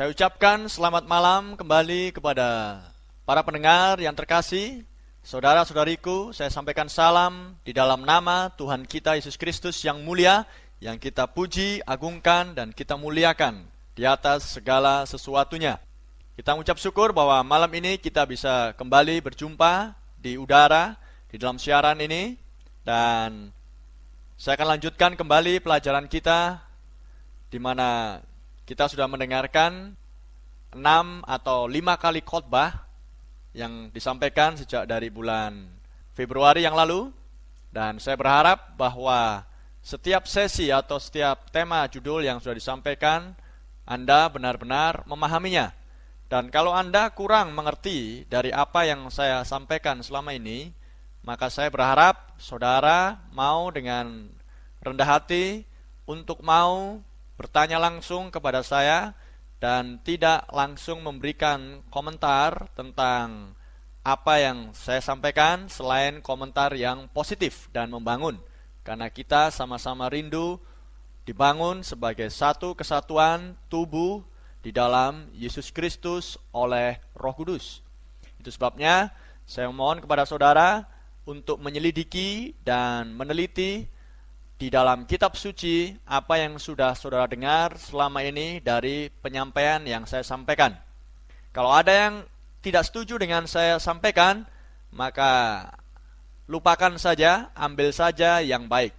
Saya ucapkan selamat malam kembali kepada para pendengar yang terkasih. Saudara-saudariku, saya sampaikan salam di dalam nama Tuhan kita Yesus Kristus yang mulia, yang kita puji, agungkan, dan kita muliakan di atas segala sesuatunya. Kita mengucap syukur bahwa malam ini kita bisa kembali berjumpa di udara, di dalam siaran ini, dan saya akan lanjutkan kembali pelajaran kita di mana kita sudah mendengarkan enam atau lima kali khotbah yang disampaikan sejak dari bulan Februari yang lalu dan saya berharap bahwa setiap sesi atau setiap tema judul yang sudah disampaikan Anda benar-benar memahaminya. Dan kalau Anda kurang mengerti dari apa yang saya sampaikan selama ini, maka saya berharap saudara mau dengan rendah hati untuk mau bertanya langsung kepada saya dan tidak langsung memberikan komentar tentang apa yang saya sampaikan selain komentar yang positif dan membangun karena kita sama-sama rindu dibangun sebagai satu kesatuan tubuh di dalam Yesus Kristus oleh Roh Kudus. Itu sebabnya saya mohon kepada saudara untuk menyelidiki dan meneliti di dalam kitab suci apa yang sudah saudara dengar selama ini dari penyampaian yang saya sampaikan. Kalau ada yang tidak setuju dengan saya sampaikan, maka lupakan saja, ambil saja yang baik.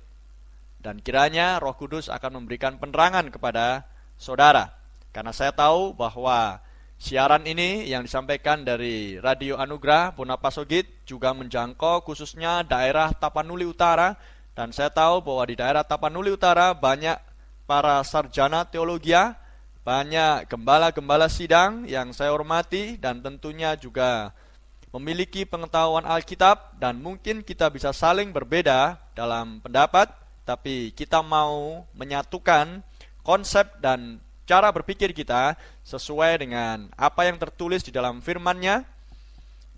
Dan kiranya Roh Kudus akan memberikan penerangan kepada saudara. Karena saya tahu bahwa siaran ini yang disampaikan dari Radio Anugerah Bonapasogit juga menjangkau khususnya daerah Tapanuli Utara dan saya tahu bahwa di daerah Tapanuli Utara banyak para sarjana teologi, banyak gembala-gembala sidang yang saya hormati dan tentunya juga memiliki pengetahuan Alkitab dan mungkin kita bisa saling berbeda dalam pendapat, tapi kita mau menyatukan konsep dan cara berpikir kita sesuai dengan apa yang tertulis di dalam firman-Nya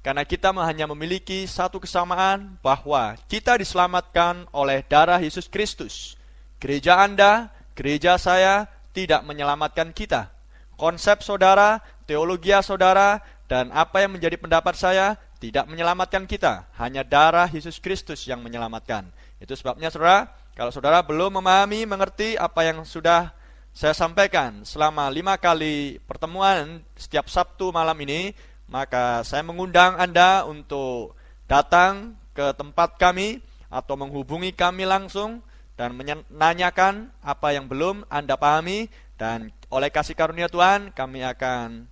karena kita hanya memiliki satu kesamaan bahwa kita diselamatkan oleh darah Yesus Kristus. Gereja Anda, gereja saya tidak menyelamatkan kita. Konsep saudara, teologi saudara, dan apa yang menjadi pendapat saya tidak menyelamatkan kita. Hanya darah Yesus Kristus yang menyelamatkan. Itu sebabnya saudara, kalau saudara belum memahami, mengerti apa yang sudah saya sampaikan selama lima kali pertemuan setiap Sabtu malam ini, maka saya mengundang Anda untuk datang ke tempat kami atau menghubungi kami langsung dan menanyakan apa yang belum Anda pahami dan oleh kasih karunia Tuhan kami akan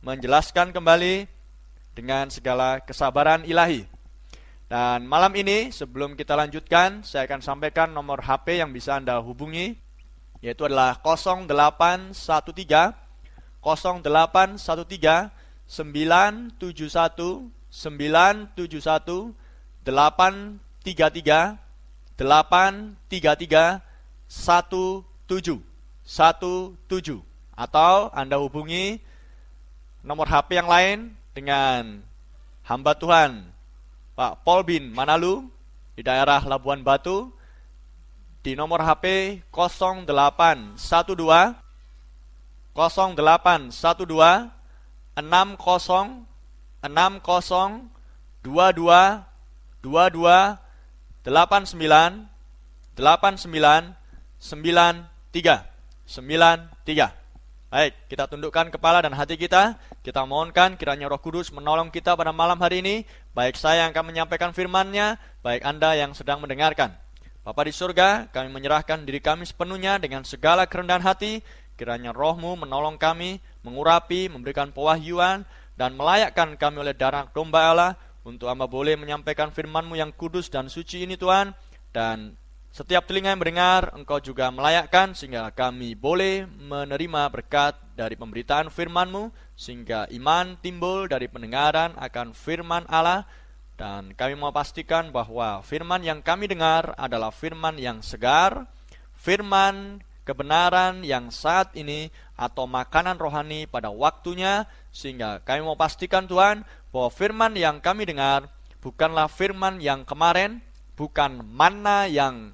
menjelaskan kembali dengan segala kesabaran ilahi. Dan malam ini sebelum kita lanjutkan saya akan sampaikan nomor HP yang bisa Anda hubungi yaitu adalah 0813 0813 971 971 833 833 17 17 atau Anda hubungi nomor HP yang lain dengan hamba Tuhan Pak Polbin Manalu di daerah Labuan Batu di nomor HP 0812 0812 enam kosong enam kosong dua dua dua dua delapan sembilan delapan sembilan sembilan tiga sembilan tiga Baik, kita tundukkan kepala dan hati kita. Kita mohonkan kiranya Roh Kudus menolong kita pada malam hari ini. Baik saya yang akan menyampaikan firman-Nya, baik Anda yang sedang mendengarkan. Bapa di surga, kami menyerahkan diri kami sepenuhnya dengan segala kerendahan hati. Kiranya rohmu menolong kami mengurapi, memberikan pewahyuan, dan melayakkan kami oleh darah domba Allah untuk hamba boleh menyampaikan firman-Mu yang kudus dan suci ini Tuhan. Dan setiap telinga yang mendengar engkau juga melayakkan sehingga kami boleh menerima berkat dari pemberitaan firman-Mu sehingga iman timbul dari pendengaran akan firman Allah. Dan kami mau pastikan bahwa firman yang kami dengar adalah firman yang segar, firman kebenaran yang saat ini atau makanan rohani pada waktunya sehingga kami mau pastikan Tuhan bahwa firman yang kami dengar bukanlah firman yang kemarin, bukan mana yang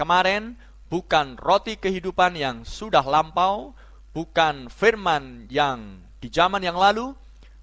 kemarin, bukan roti kehidupan yang sudah lampau, bukan firman yang di zaman yang lalu,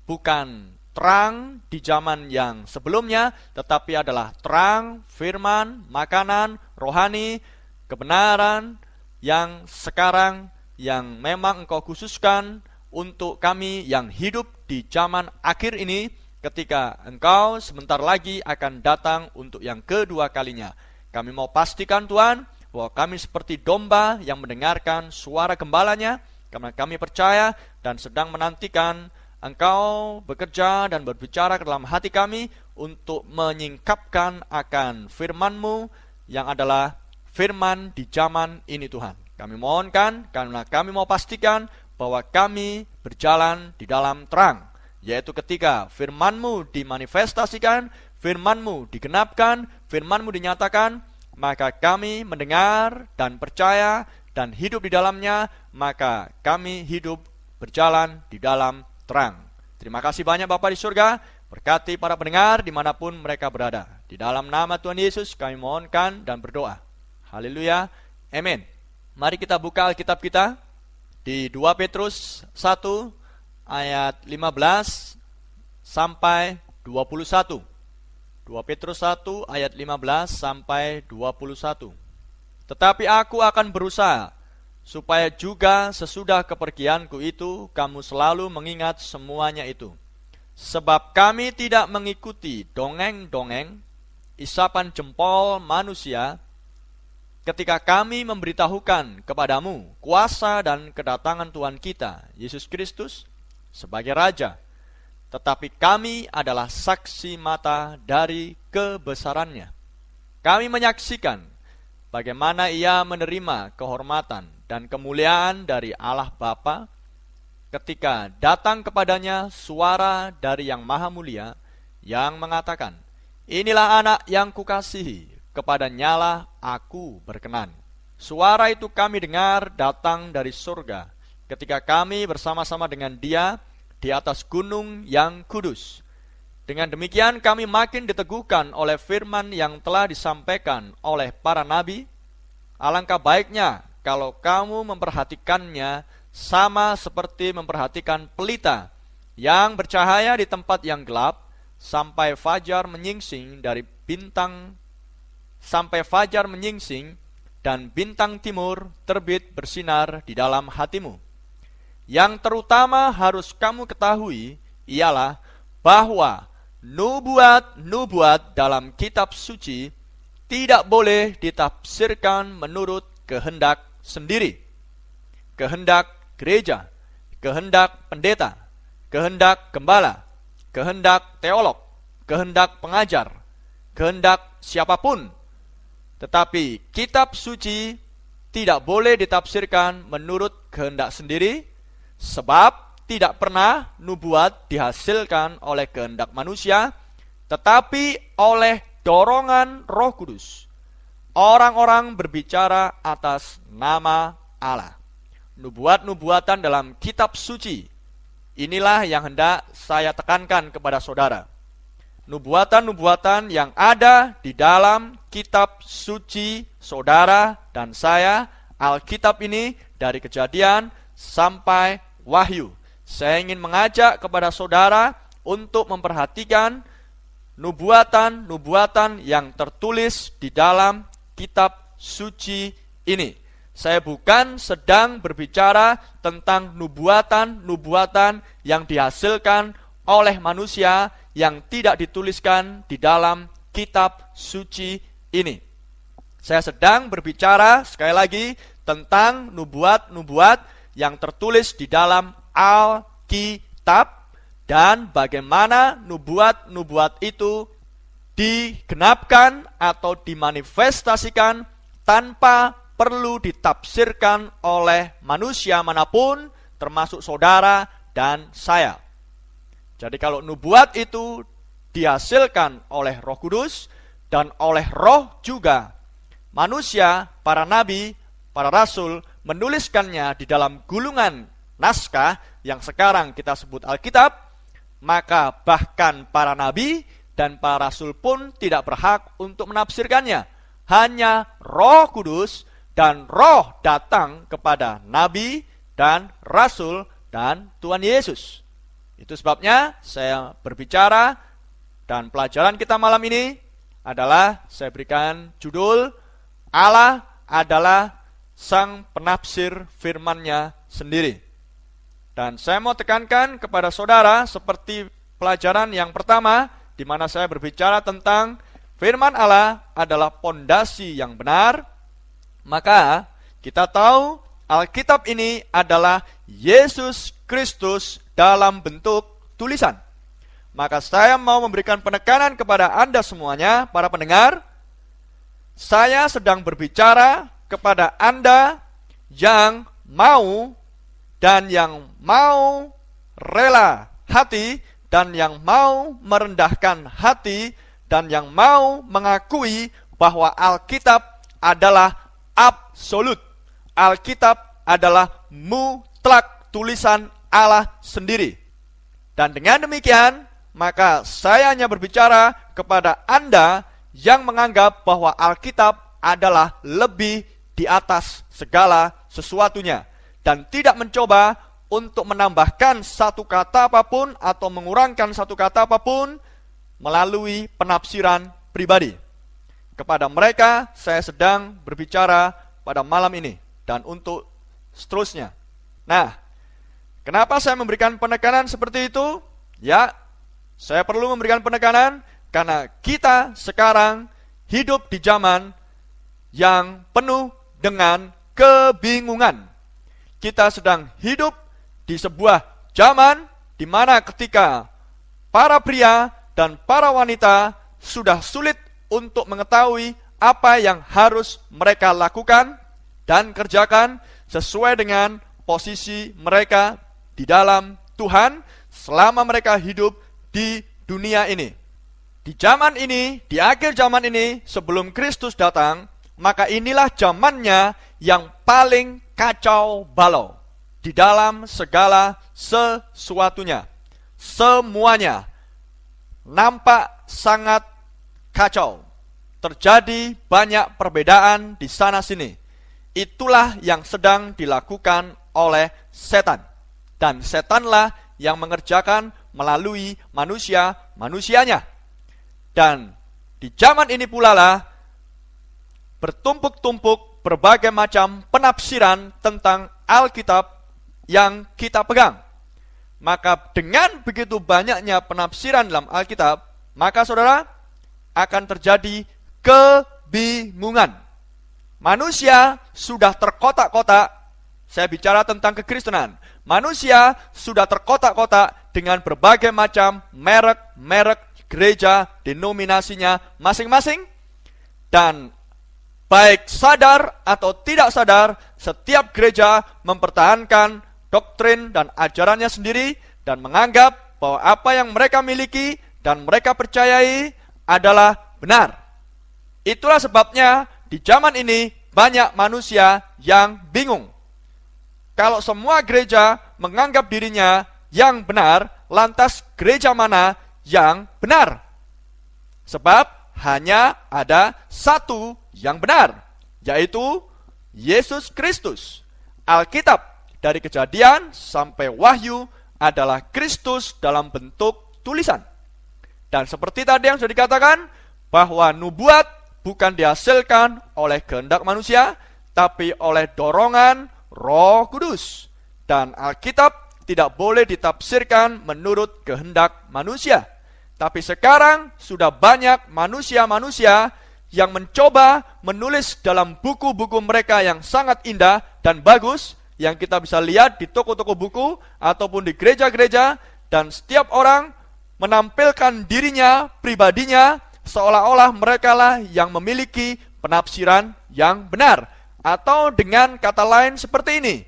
bukan terang di zaman yang sebelumnya, tetapi adalah terang, firman, makanan, rohani, kebenaran yang sekarang yang memang engkau khususkan untuk kami yang hidup di zaman akhir ini ketika engkau sebentar lagi akan datang untuk yang kedua kalinya. Kami mau pastikan Tuhan bahwa kami seperti domba yang mendengarkan suara gembalanya karena kami percaya dan sedang menantikan Engkau bekerja dan berbicara ke dalam hati kami untuk menyingkapkan akan firman-Mu yang adalah firman di zaman ini Tuhan. Kami mohonkan karena kami mau pastikan bahwa kami berjalan di dalam terang, yaitu ketika firman-Mu dimanifestasikan, firman-Mu digenapkan, firman-Mu dinyatakan, maka kami mendengar dan percaya dan hidup di dalamnya, maka kami hidup berjalan di dalam terang. Terima kasih banyak Bapak di surga, berkati para pendengar di mana pun mereka berada. Di dalam nama Tuhan Yesus kami mohonkan dan berdoa. Haleluya, amin. Mari kita buka Alkitab kita di 2 Petrus 1 ayat 15 sampai 21. 2 Petrus 1 ayat 15 sampai 21. Tetapi aku akan berusaha supaya juga sesudah kepergianku itu kamu selalu mengingat semuanya itu. Sebab kami tidak mengikuti dongeng-dongeng, isapan jempol manusia, ketika kami memberitahukan kepadamu kuasa dan kedatangan Tuhan kita, Yesus Kristus, sebagai Raja. Tetapi kami adalah saksi mata dari kebesarannya. Kami menyaksikan bagaimana ia menerima kehormatan dan kemuliaan dari Allah Bapa ketika datang kepadanya suara dari yang maha mulia yang mengatakan, Inilah anak yang kukasihi, kepada nyala aku berkenan. Suara itu kami dengar datang dari surga, ketika kami bersama-sama dengan dia di atas gunung yang kudus. Dengan demikian kami makin diteguhkan oleh firman yang telah disampaikan oleh para nabi. Alangkah baiknya kalau kamu memperhatikannya sama seperti memperhatikan pelita yang bercahaya di tempat yang gelap sampai fajar menyingsing dari bintang sampai fajar menyingsing dan bintang timur terbit bersinar di dalam hatimu. Yang terutama harus kamu ketahui ialah bahwa nubuat-nubuat dalam kitab suci tidak boleh ditafsirkan menurut kehendak sendiri, kehendak gereja, kehendak pendeta, kehendak gembala, kehendak teolog, kehendak pengajar, kehendak siapa pun. Tetapi kitab suci tidak boleh ditafsirkan menurut kehendak sendiri, sebab tidak pernah nubuat dihasilkan oleh kehendak manusia, tetapi oleh dorongan Roh Kudus orang-orang berbicara atas nama Allah. Nubuat-nubuatan dalam kitab suci. Inilah yang hendak saya tekankan kepada saudara. Nubuatan-nubuatan yang ada di dalam kitab suci saudara dan saya, Alkitab ini dari kejadian sampai wahyu. Saya ingin mengajak kepada saudara untuk memperhatikan nubuatan-nubuatan yang tertulis di dalam kitab suci ini. Saya bukan sedang berbicara tentang nubuatan-nubuatan yang dihasilkan oleh manusia yang tidak dituliskan di dalam kitab suci ini. Saya sedang berbicara sekali lagi tentang nubuat-nubuat yang tertulis di dalam Alkitab dan bagaimana nubuat-nubuat itu digenapkan atau dimanifestasikan tanpa perlu ditafsirkan oleh manusia mana pun, termasuk saudara dan saya. Jadi, kalau nubuat itu dihasilkan oleh Roh Kudus dan oleh Roh juga, manusia, para nabi, para rasul menuliskannya di dalam gulungan naskah yang sekarang kita sebut Alkitab, maka bahkan para nabi dan para rasul pun tidak berhak untuk menafsirkannya. Hanya Roh Kudus dan Roh datang kepada nabi dan Rasul dan Tuhan Yesus. Itu sebabnya saya berbicara dan pelajaran kita malam ini adalah saya berikan judul Allah adalah sang penafsir firman-Nya sendiri. Dan saya mau tekankan kepada saudara seperti pelajaran yang pertama di mana saya berbicara tentang firman Allah adalah pondasi yang benar, maka kita tahu Alkitab ini adalah Yesus Kristus dalam bentuk tulisan. Maka saya mau memberikan penekanan kepada Anda semuanya, para pendengar. Saya sedang berbicara kepada Anda yang mau dan yang mau rela hati dan yang mau merendahkan hati dan yang mau mengakui bahwa Alkitab adalah absolut Alkitab adalah mutlak tulisan Allah sendiri. Dan dengan demikian, maka saya hanya berbicara kepada Anda yang menganggap bahwa Alkitab adalah lebih di atas segala sesuatunya dan tidak mencoba untuk menambahkan satu kata apa pun atau mengurangkan satu kata apa pun melalui penafsiran pribadi. Kepada mereka saya sedang berbicara pada malam ini dan untuk seterusnya. Nah, kenapa saya memberikan penekanan seperti itu? Ya, saya perlu memberikan penekanan karena kita sekarang hidup di zaman yang penuh dengan kebingungan. Kita sedang hidup di sebuah zaman di mana ketika para pria dan para wanita sudah sulit untuk mengetahui apa yang harus mereka lakukan dan kerjakan sesuai dengan posisi mereka di dalam Tuhan selama mereka hidup di dunia ini. Di zaman ini, di akhir zaman ini, sebelum Kristus datang, maka inilah zamannya yang paling kacau balau di dalam segala sesuatunya. Semuanya nampak sangat kacau. Terjadi banyak perbedaan di sana sini Itulah yang sedang dilakukan oleh setan. Dan setanlah yang mengerjakan melalui manusia-manusianya. Dan di zaman ini pula lah bertumpuk-tumpuk berbagai macam penafsiran tentang Alkitab yang kita pegang. Maka dengan begitu banyaknya penafsiran dalam Alkitab, maka saudara akan terjadi kebingungan. Manusia sudah terkotak-kotak. Saya bicara tentang kekristenan. Manusia sudah terkotak-kotak dengan berbagai macam merek-merek gereja, denominasinya masing-masing. Dan baik sadar atau tidak sadar, setiap gereja mempertahankan doktrin dan ajarannya sendiri dan menganggap bahwa apa yang mereka miliki dan mereka percayai adalah benar. Itulah sebabnya di zaman ini banyak manusia yang bingung. Kalau semua gereja menganggap dirinya yang benar, lantas gereja mana yang benar? Sebab hanya ada satu yang benar, yaitu Yesus Kristus. Alkitab dari kejadian sampai wahyu adalah Kristus dalam bentuk tulisan. Dan seperti tadi yang sudah dikatakan, bahwa nubuat bukan dihasilkan oleh kehendak manusia, tapi oleh dorongan Roh Kudus. Dan Alkitab tidak boleh ditafsirkan menurut kehendak manusia. Tapi sekarang sudah banyak manusia-manusia yang mencoba menulis dalam buku-buku mereka yang sangat indah dan bagus yang kita bisa lihat di toko-toko buku ataupun di gereja-gereja dan setiap orang menampilkan dirinya, pribadinya seolah-olah mereka lah yang memiliki penafsiran yang benar. Atau dengan kata lain seperti ini,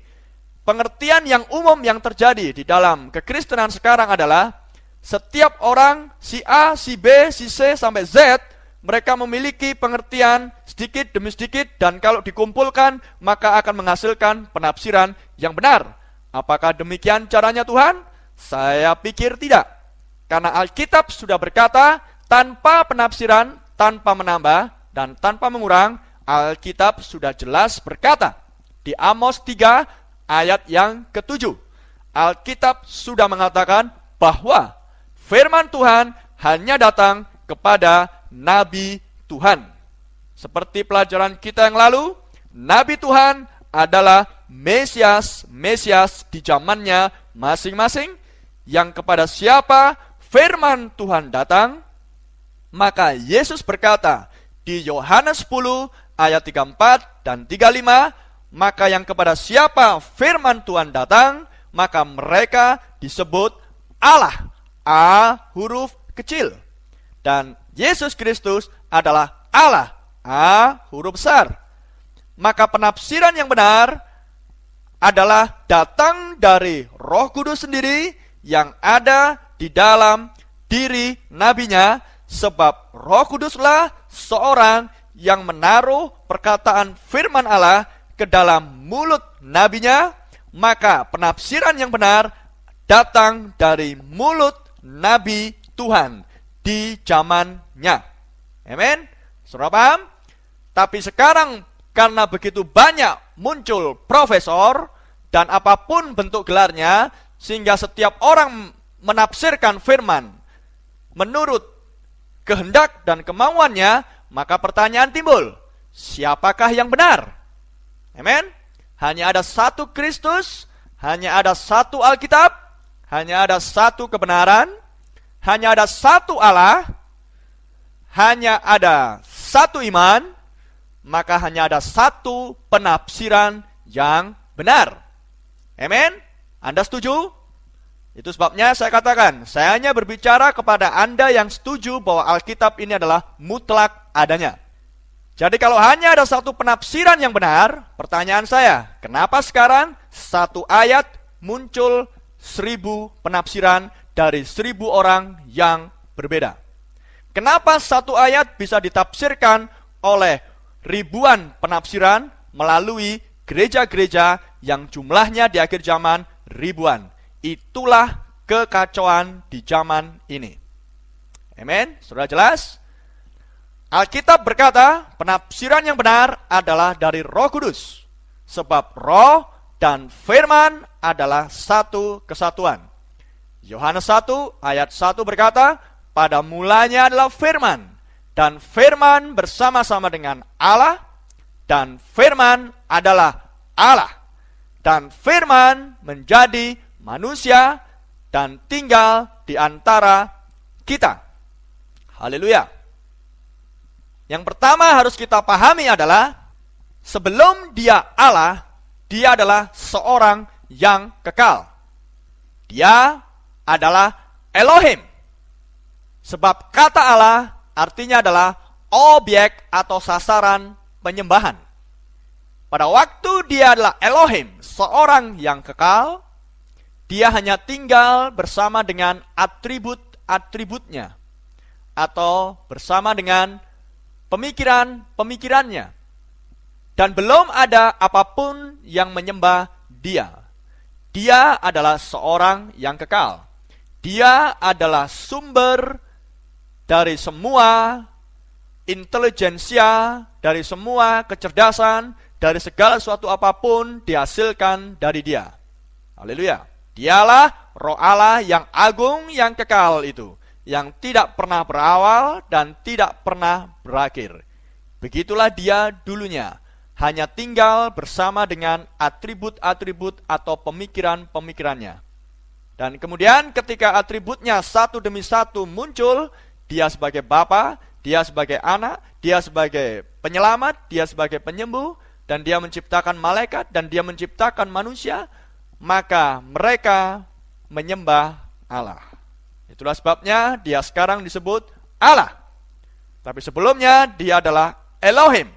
pengertian yang umum yang terjadi di dalam kekristenan sekarang adalah setiap orang si A, si B, si C sampai Z mereka memiliki pengertian sedikit demi sedikit dan kalau dikumpulkan maka akan menghasilkan penafsiran yang benar. Apakah demikian caranya Tuhan? Saya pikir tidak. Karena Alkitab sudah berkata tanpa penafsiran, tanpa menambah, dan tanpa mengurang, Alkitab sudah jelas berkata di Amos 3 ayat yang ketujuh. Alkitab sudah mengatakan bahwa firman Tuhan hanya datang kepada nabi Tuhan. Seperti pelajaran kita yang lalu, nabi Tuhan adalah Mesias, Mesias di zamannya masing-masing yang kepada siapa firman Tuhan datang, maka Yesus berkata di Yohanes 10 ayat 34 dan 35, maka yang kepada siapa firman Tuhan datang, maka mereka disebut Allah. A huruf kecil. Dan Yesus Kristus adalah Allah. A huruf besar. Maka penafsiran yang benar adalah datang dari Roh Kudus sendiri yang ada di dalam diri nabinya sebab Roh Kuduslah seorang yang menaruh perkataan firman Allah ke dalam mulut nabinya, maka penafsiran yang benar datang dari mulut nabi Tuhan di zamannya. Amin. Saudara paham? Tapi sekarang karena begitu banyak muncul profesor dan apa pun bentuk gelarnya sehingga setiap orang menafsirkan firman menurut kehendak dan kemauannya, maka pertanyaan timbul, siapakah yang benar? Amin. Hanya ada satu Kristus, hanya ada satu Alkitab, hanya ada satu kebenaran, hanya ada satu Allah, hanya ada satu iman, maka hanya ada satu penafsiran yang benar. Amin. Anda setuju? Itu sebabnya saya katakan, saya hanya berbicara kepada Anda yang setuju bahwa Alkitab ini adalah mutlak adanya. Jadi kalau hanya ada satu penafsiran yang benar, pertanyaan saya, kenapa sekarang satu ayat muncul seribu penafsiran dari seribu orang yang berbeda? Kenapa satu ayat bisa ditafsirkan oleh ribuan penafsiran melalui gereja-gereja yang jumlahnya di akhir zaman ribuan? Itulah kekacauan di zaman ini. Amin. Sudah jelas? Alkitab berkata, penafsiran yang benar adalah dari Roh Kudus. Sebab Roh dan firman adalah satu kesatuan. Yohanes 1 ayat 1 berkata, pada mulanya adalah firman dan firman bersama-sama dengan Allah dan firman adalah Allah dan firman menjadi manusia dan tinggal di antara kita. Haleluya. Yang pertama harus kita pahami adalah sebelum dia Allah, dia adalah seorang yang kekal. Dia adalah Elohim. Sebab kata Allah artinya adalah objek atau sasaran penyembahan. Pada waktu dia adalah Elohim, seorang yang kekal, dia hanya tinggal bersama dengan atribut-atributnya atau bersama dengan pemikiran-pemikirannya. Dan belum ada apa pun yang menyembah dia. Dia adalah seorang yang kekal. Dia adalah sumber dari semua intelijensia, dari semua kecerdasan, dari segala sesuatu apa pun dihasilkan dari dia. Haleluya. Dialah roh Allah yang agung yang kekal itu, yang tidak pernah berawal dan tidak pernah berakhir. Begitulah dia dulunya, hanya tinggal bersama dengan atribut-atribut atau pemikiran-pemikirannya. Dan kemudian ketika atributnya satu demi satu muncul, dia sebagai bapa, dia sebagai anak, dia sebagai penyelamat, dia sebagai penyembuh, dan dia menciptakan malaikat, dan dia menciptakan manusia, maka mereka menyembah Allah. Itulah sebabnya dia sekarang disebut Allah. Tapi sebelumnya dia adalah Elohim.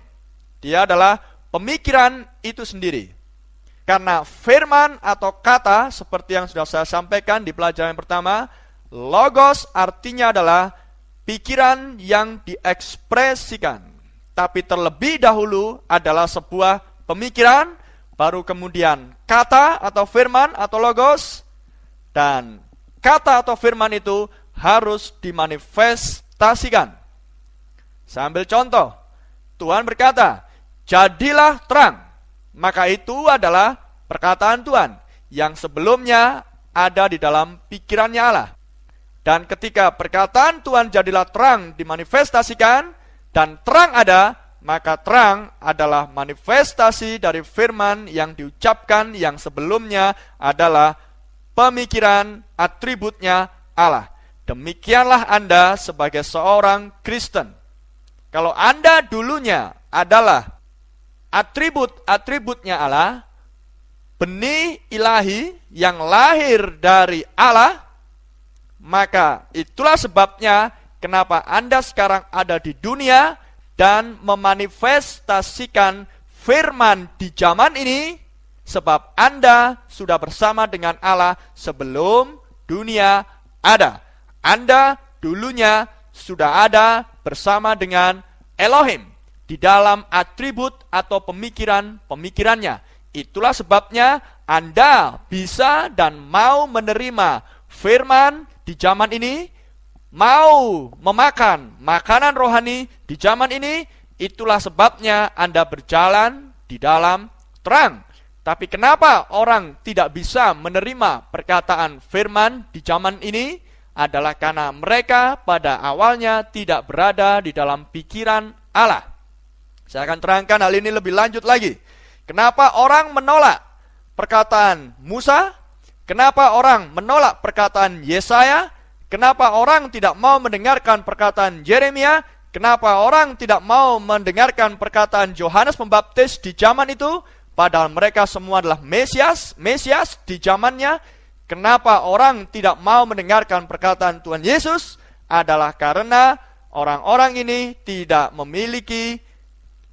Dia adalah pemikiran itu sendiri. Karena firman atau kata seperti yang sudah saya sampaikan di pelajaran pertama, logos artinya adalah pikiran yang diekspresikan. Tapi terlebih dahulu adalah sebuah pemikiran baru kemudian kata atau firman atau logos, dan kata atau firman itu harus dimanifestasikan. Saya ambil contoh, Tuhan berkata, jadilah terang, maka itu adalah perkataan Tuhan yang sebelumnya ada di dalam pikirannya Allah. Dan ketika perkataan Tuhan jadilah terang dimanifestasikan dan terang ada, maka terang adalah manifestasi dari firman yang diucapkan yang sebelumnya adalah pemikiran atributnya Allah. Demikianlah Anda sebagai seorang Kristen. Kalau Anda dulunya adalah atribut-atributnya Allah, benih ilahi yang lahir dari Allah, maka itulah sebabnya kenapa Anda sekarang ada di dunia dan memanifestasikan firman di zaman ini, sebab Anda sudah bersama dengan Allah sebelum dunia ada. Anda dulunya sudah ada bersama dengan Elohim di dalam atribut atau pemikiran-pemikirannya. Itulah sebabnya Anda bisa dan mau menerima firman di zaman ini, mau memakan makanan rohani di zaman ini, itulah sebabnya Anda berjalan di dalam terang. Tapi kenapa orang tidak bisa menerima perkataan firman di zaman ini? Adalah karena mereka pada awalnya tidak berada di dalam pikiran Allah. Saya akan terangkan hal ini lebih lanjut lagi. Kenapa orang menolak perkataan Musa? Kenapa orang menolak perkataan Yesaya? Kenapa orang tidak mau mendengarkan perkataan Yeremia? Kenapa orang tidak mau mendengarkan perkataan Yohanes Pembaptis di zaman itu? Padahal mereka semua adalah Mesias, Mesias di zamannya. Kenapa orang tidak mau mendengarkan perkataan Tuhan Yesus? Adalah karena orang-orang ini tidak memiliki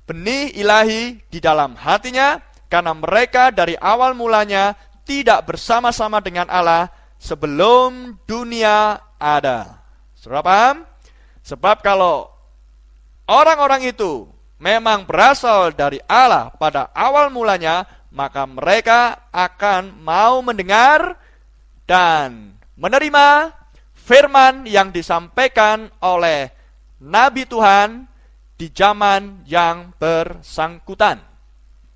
benih ilahi di dalam hatinya, karena mereka dari awal mulanya tidak bersama-sama dengan Allah sebelum dunia ada. Saudara paham? Sebab kalau orang-orang itu memang berasal dari Allah pada awal mulanya, maka mereka akan mau mendengar dan menerima firman yang disampaikan oleh Nabi Tuhan di zaman yang bersangkutan.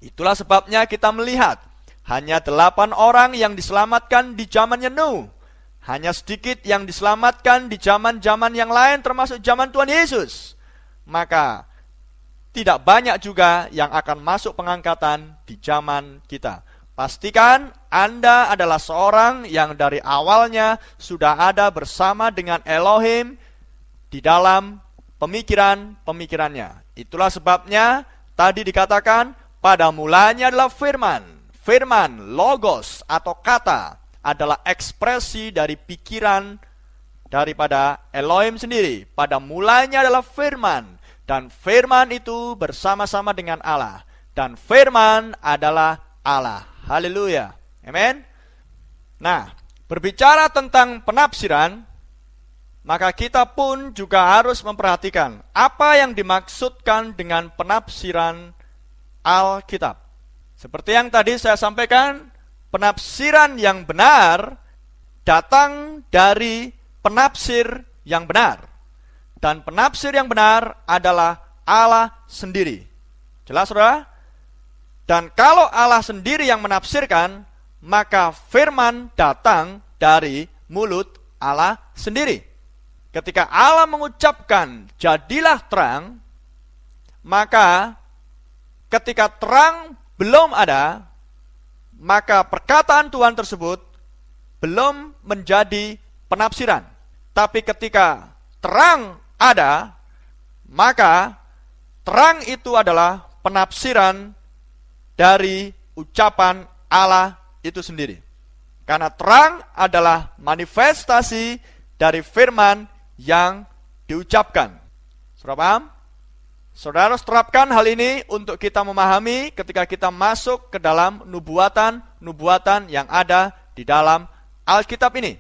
Itulah sebabnya kita melihat hanya delapan orang yang diselamatkan di zamannya Nuh hanya sedikit yang diselamatkan di zaman-zaman yang lain termasuk zaman Tuhan Yesus. Maka tidak banyak juga yang akan masuk pengangkatan di zaman kita. Pastikan Anda adalah seorang yang dari awalnya sudah ada bersama dengan Elohim di dalam pemikiran-pemikirannya. Itulah sebabnya tadi dikatakan pada mulanya adalah firman. Firman, logos atau kata adalah ekspresi dari pikiran daripada Elohim sendiri. Pada mulanya adalah firman dan firman itu bersama-sama dengan Allah dan firman adalah Allah. Haleluya. Amin. Nah, berbicara tentang penafsiran, maka kita pun juga harus memperhatikan apa yang dimaksudkan dengan penafsiran Alkitab. Seperti yang tadi saya sampaikan, penafsiran yang benar datang dari penafsir yang benar. Dan penafsir yang benar adalah Allah sendiri. Jelas saudara? Dan kalau Allah sendiri yang menafsirkan, maka firman datang dari mulut Allah sendiri. Ketika Allah mengucapkan, jadilah terang, maka ketika terang belum ada, maka perkataan Tuhan tersebut belum menjadi penafsiran. Tapi ketika terang ada, maka terang itu adalah penafsiran dari ucapan Allah itu sendiri. Karena terang adalah manifestasi dari firman yang diucapkan. Sudah paham? Saudara harus terapkan hal ini untuk kita memahami ketika kita masuk ke dalam nubuatan-nubuatan yang ada di dalam Alkitab ini.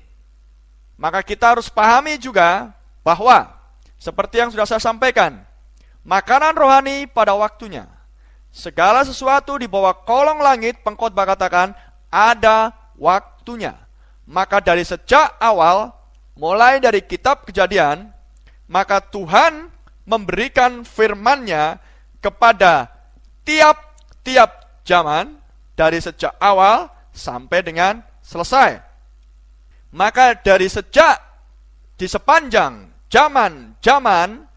Maka kita harus pahami juga bahwa seperti yang sudah saya sampaikan, makanan rohani pada waktunya. Segala sesuatu di bawah kolong langit pengkhotbah katakan ada waktunya. Maka dari sejak awal mulai dari kitab Kejadian, maka Tuhan memberikan firman-Nya kepada tiap-tiap zaman dari sejak awal sampai dengan selesai. Maka dari sejak di sepanjang zaman-zaman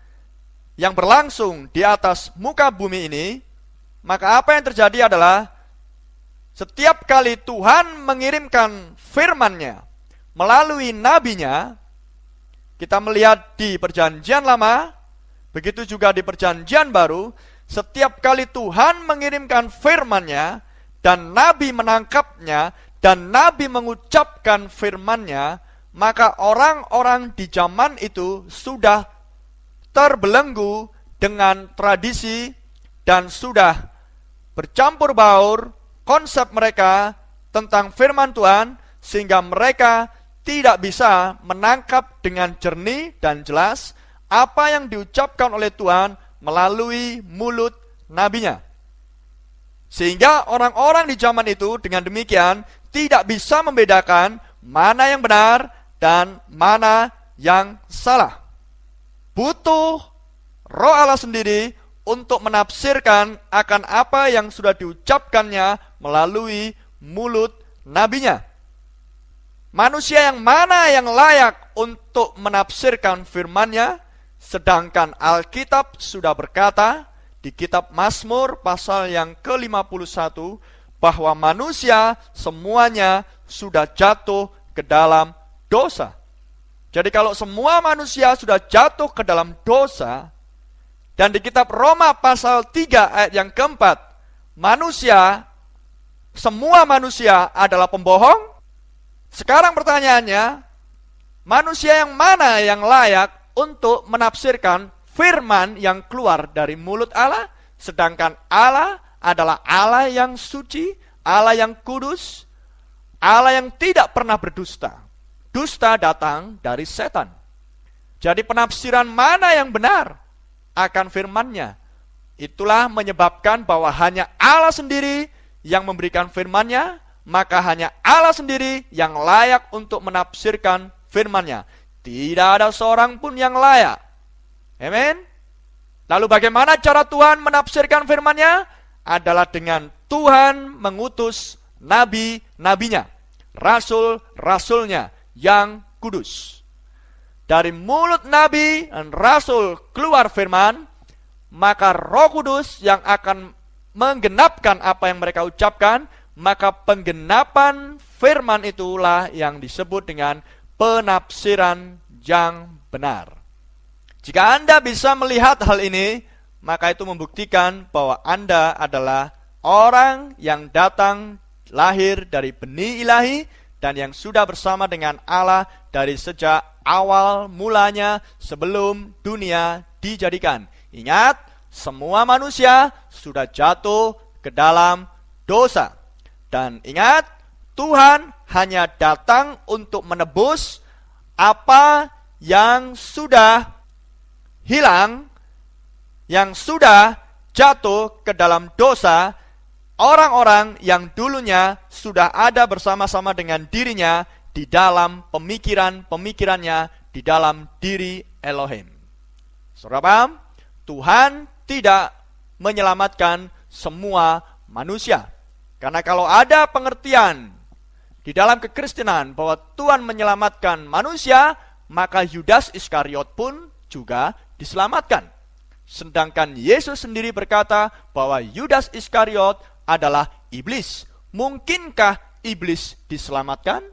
yang berlangsung di atas muka bumi ini, maka apa yang terjadi adalah setiap kali Tuhan mengirimkan firman-Nya melalui nabinya, kita melihat di perjanjian lama, begitu juga di perjanjian baru, setiap kali Tuhan mengirimkan firman-Nya dan nabi menangkapnya dan nabi mengucapkan firman-Nya, maka orang-orang di zaman itu sudah terbelenggu dengan tradisi dan sudah bercampur baur konsep mereka tentang firman Tuhan sehingga mereka tidak bisa menangkap dengan jernih dan jelas apa yang diucapkan oleh Tuhan melalui mulut nabinya. Sehingga orang-orang di zaman itu dengan demikian tidak bisa membedakan mana yang benar dan mana yang salah. Butuh roh Allah sendiri untuk menafsirkan akan apa yang sudah diucapkannya melalui mulut nabinya. Manusia yang mana yang layak untuk menafsirkan firmannya, sedangkan Alkitab sudah berkata di kitab Mazmur pasal yang ke-51 bahwa manusia semuanya sudah jatuh ke dalam dosa. Jadi kalau semua manusia sudah jatuh ke dalam dosa, dan di kitab Roma pasal 3 ayat yang keempat, manusia, semua manusia adalah pembohong. Sekarang pertanyaannya, manusia yang mana yang layak untuk menafsirkan firman yang keluar dari mulut Allah, sedangkan Allah adalah Allah yang suci, Allah yang kudus, Allah yang tidak pernah berdusta dusta datang dari setan. Jadi penafsiran mana yang benar akan firmannya. Itulah menyebabkan bahwa hanya Allah sendiri yang memberikan firmannya, maka hanya Allah sendiri yang layak untuk menafsirkan firmannya. Tidak ada seorang pun yang layak. Amin. Lalu bagaimana cara Tuhan menafsirkan firmannya? Adalah dengan Tuhan mengutus nabi-nabinya, rasul-rasulnya, yang kudus. Dari mulut nabi dan rasul keluar firman, maka Roh Kudus yang akan menggenapkan apa yang mereka ucapkan, maka penggenapan firman itulah yang disebut dengan penafsiran yang benar. Jika Anda bisa melihat hal ini, maka itu membuktikan bahwa Anda adalah orang yang datang lahir dari benih ilahi dan yang sudah bersama dengan Allah dari sejak awal mulanya sebelum dunia dijadikan. Ingat, semua manusia sudah jatuh ke dalam dosa. Dan ingat, Tuhan hanya datang untuk menebus apa yang sudah hilang, yang sudah jatuh ke dalam dosa, orang-orang yang dulunya sudah ada bersama-sama dengan dirinya di dalam pemikiran-pemikirannya di dalam diri Elohim. Saudara paham? Tuhan tidak menyelamatkan semua manusia. Karena kalau ada pengertian di dalam kekristenan bahwa Tuhan menyelamatkan manusia, maka Yudas Iskariot pun juga diselamatkan. Sedangkan Yesus sendiri berkata bahwa Yudas Iskariot adalah iblis. Mungkinkah iblis diselamatkan?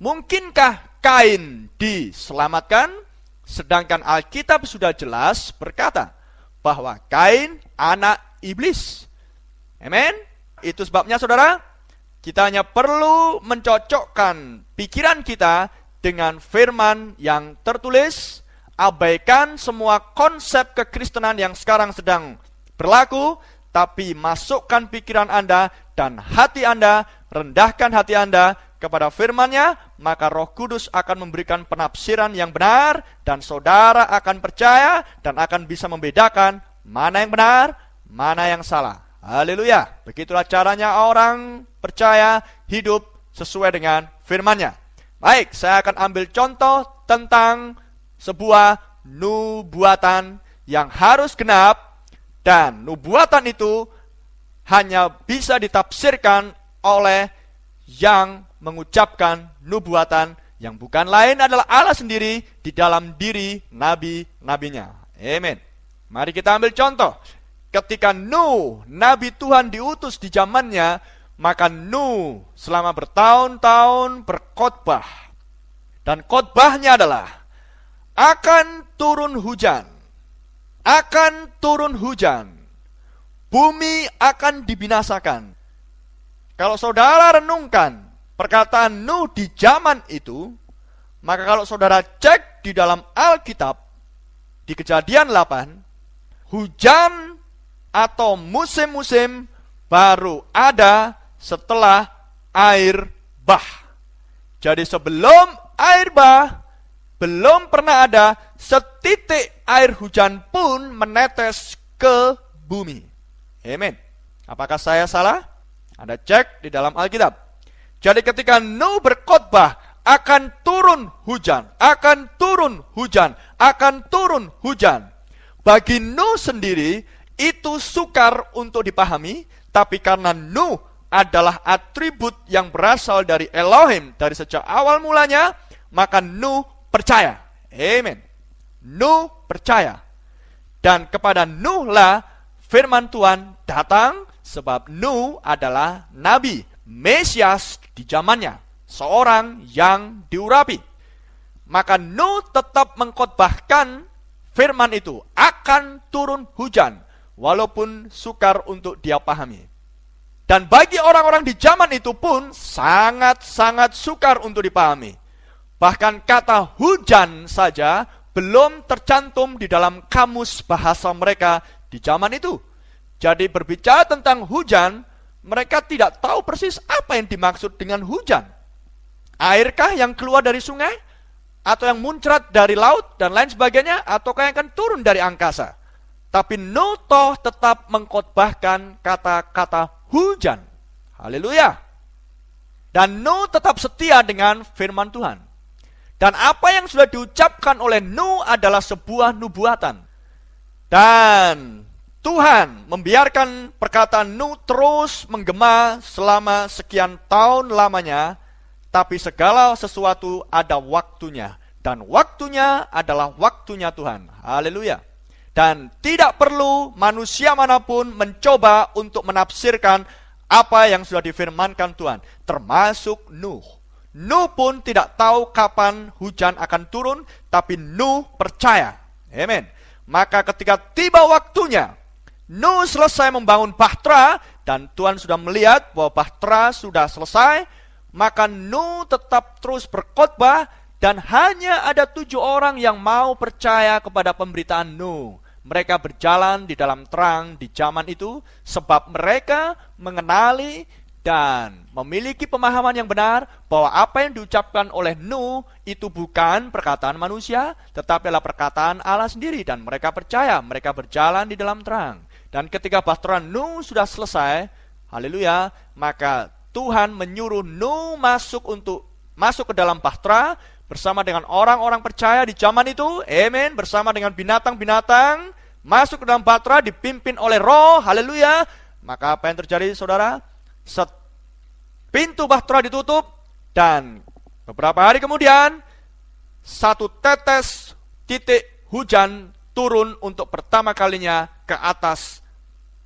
Mungkinkah Kain diselamatkan? Sedangkan Alkitab sudah jelas berkata bahwa Kain anak iblis. Amen. Itu sebabnya saudara, kita hanya perlu mencocokkan pikiran kita dengan firman yang tertulis, abaikan semua konsep kekristenan yang sekarang sedang berlaku, tapi masukkan pikiran Anda dan hati Anda, rendahkan hati Anda kepada firman-Nya, maka Roh Kudus akan memberikan penafsiran yang benar dan saudara akan percaya dan akan bisa membedakan mana yang benar, mana yang salah. Haleluya. Begitulah caranya orang percaya hidup sesuai dengan firman-Nya. Baik, saya akan ambil contoh tentang sebuah nubuatan yang harus genap dan nubuatan itu hanya bisa ditafsirkan oleh yang mengucapkan nubuatan yang bukan lain adalah Allah sendiri di dalam diri nabi-nabinya. Amin. Mari kita ambil contoh. Ketika Nuh, nabi Tuhan diutus di zamannya, maka Nuh selama bertahun-tahun berkhotbah. Dan khotbahnya adalah akan turun hujan. Akan turun hujan. Bumi akan dibinasakan. Kalau saudara renungkan perkataan Nuh di zaman itu, maka kalau saudara cek di dalam Alkitab, di kejadian 8, hujan atau musim-musim baru ada setelah air bah. Jadi sebelum air bah, belum pernah ada setitik air hujan pun menetes ke bumi. Amin. Apakah saya salah? Anda cek di dalam Alkitab. Jadi ketika Nuh berkhotbah akan turun hujan, akan turun hujan, akan turun hujan. Bagi Nuh sendiri itu sukar untuk dipahami, tapi karena Nuh adalah atribut yang berasal dari Elohim dari sejak awal mulanya, maka Nuh percaya. Amin. Nuh percaya. Dan kepada Nuh lah firman Tuhan datang sebab Nuh adalah nabi, Mesias di zamannya, seorang yang diurapi. Maka Nuh tetap mengkhotbahkan firman itu akan turun hujan walaupun sukar untuk dia pahami. Dan bagi orang-orang di zaman itu pun sangat-sangat sukar untuk dipahami. Bahkan kata hujan saja belum tercantum di dalam kamus bahasa mereka di zaman itu. Jadi berbicara tentang hujan, mereka tidak tahu persis apa yang dimaksud dengan hujan. Airkah yang keluar dari sungai? Atau yang muncrat dari laut dan lain sebagainya? Ataukah yang akan turun dari angkasa? Tapi Nutoh tetap mengkhotbahkan kata-kata hujan. Haleluya. Dan Nuh tetap setia dengan firman Tuhan. Dan apa yang sudah diucapkan oleh Nuh adalah sebuah nubuatan. Dan Tuhan membiarkan perkataan Nuh terus menggema selama sekian tahun lamanya, tapi segala sesuatu ada waktunya, dan waktunya adalah waktunya Tuhan. Haleluya! Dan tidak perlu manusia mana pun mencoba untuk menafsirkan apa yang sudah difirmankan Tuhan, termasuk Nuh. Nuh pun tidak tahu kapan hujan akan turun, tapi Nuh percaya. Amin. Maka ketika tiba waktunya, Nuh selesai membangun Bahtera dan Tuhan sudah melihat bahwa Bahtera sudah selesai, maka Nuh tetap terus berkhotbah dan hanya ada tujuh orang yang mau percaya kepada pemberitaan Nuh. Mereka berjalan di dalam terang di zaman itu sebab mereka mengenali dan memiliki pemahaman yang benar bahwa apa yang diucapkan oleh Nuh itu bukan perkataan manusia, tetapi adalah perkataan Allah sendiri dan mereka percaya, mereka berjalan di dalam terang. Dan ketika bahtera Nuh sudah selesai, haleluya, maka Tuhan menyuruh Nuh masuk untuk masuk ke dalam bahtera bersama dengan orang-orang percaya di zaman itu, amin, bersama dengan binatang-binatang, masuk ke dalam bahtera dipimpin oleh roh, haleluya. Maka apa yang terjadi saudara? Set, pintu bahtera ditutup dan beberapa hari kemudian satu tetes titik hujan turun untuk pertama kalinya ke atas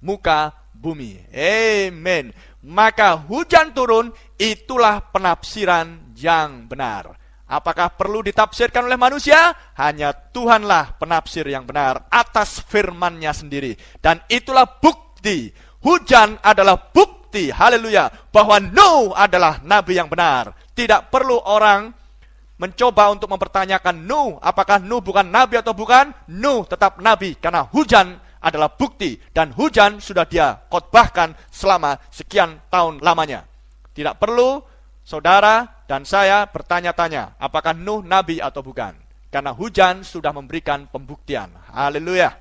muka bumi. Amen. Maka hujan turun, itulah penafsiran yang benar. Apakah perlu ditafsirkan oleh manusia? Hanya Tuhanlah penafsir yang benar atas firmannya sendiri. Dan itulah bukti. Hujan adalah bukti, haleluya, bahwa Nuh adalah nabi yang benar. Tidak perlu orang mencoba untuk mempertanyakan Nuh, apakah Nuh bukan nabi atau bukan? Nuh tetap nabi karena hujan adalah bukti dan hujan sudah dia khotbahkan selama sekian tahun lamanya. Tidak perlu saudara dan saya bertanya-tanya apakah Nuh nabi atau bukan. Karena hujan sudah memberikan pembuktian. Haleluya.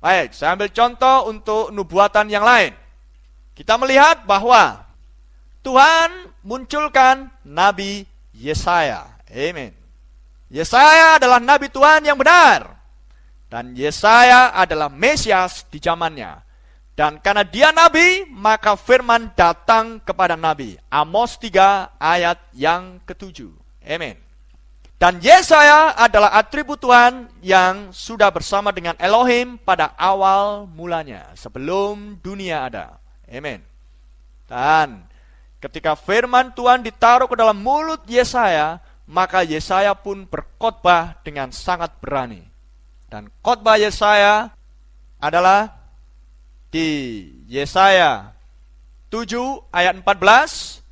Baik, saya ambil contoh untuk nubuatan yang lain. Kita melihat bahwa Tuhan munculkan Nabi Yesaya. Amin. Yesaya adalah Nabi Tuhan yang benar. Dan Yesaya adalah Mesias di zamannya. Dan karena dia nabi, maka firman datang kepada nabi. Amos 3 ayat yang ketujuh. Amin. Dan Yesaya adalah atribut Tuhan yang sudah bersama dengan Elohim pada awal mulanya, sebelum dunia ada. Amin. Dan ketika firman Tuhan ditaruh ke dalam mulut Yesaya, maka Yesaya pun berkhotbah dengan sangat berani. Dan khotbah Yesaya adalah di Yesaya 7 ayat 14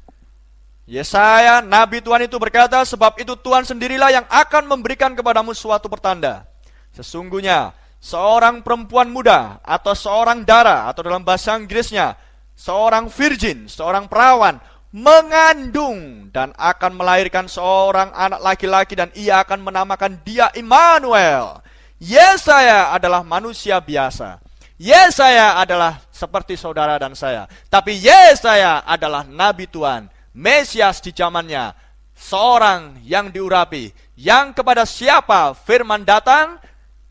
Yesaya, Nabi Tuhan itu berkata, sebab itu Tuhan sendirilah yang akan memberikan kepadamu suatu pertanda. Sesungguhnya, seorang perempuan muda, atau seorang dara, atau dalam bahasa Inggrisnya, seorang virgin, seorang perawan, mengandung dan akan melahirkan seorang anak laki-laki dan ia akan menamakan dia Immanuel. Yesaya adalah manusia biasa. Yesaya adalah seperti saudara dan saya. Tapi Yesaya adalah nabi Tuhan, Mesias di zamannya, seorang yang diurapi, yang kepada siapa firman datang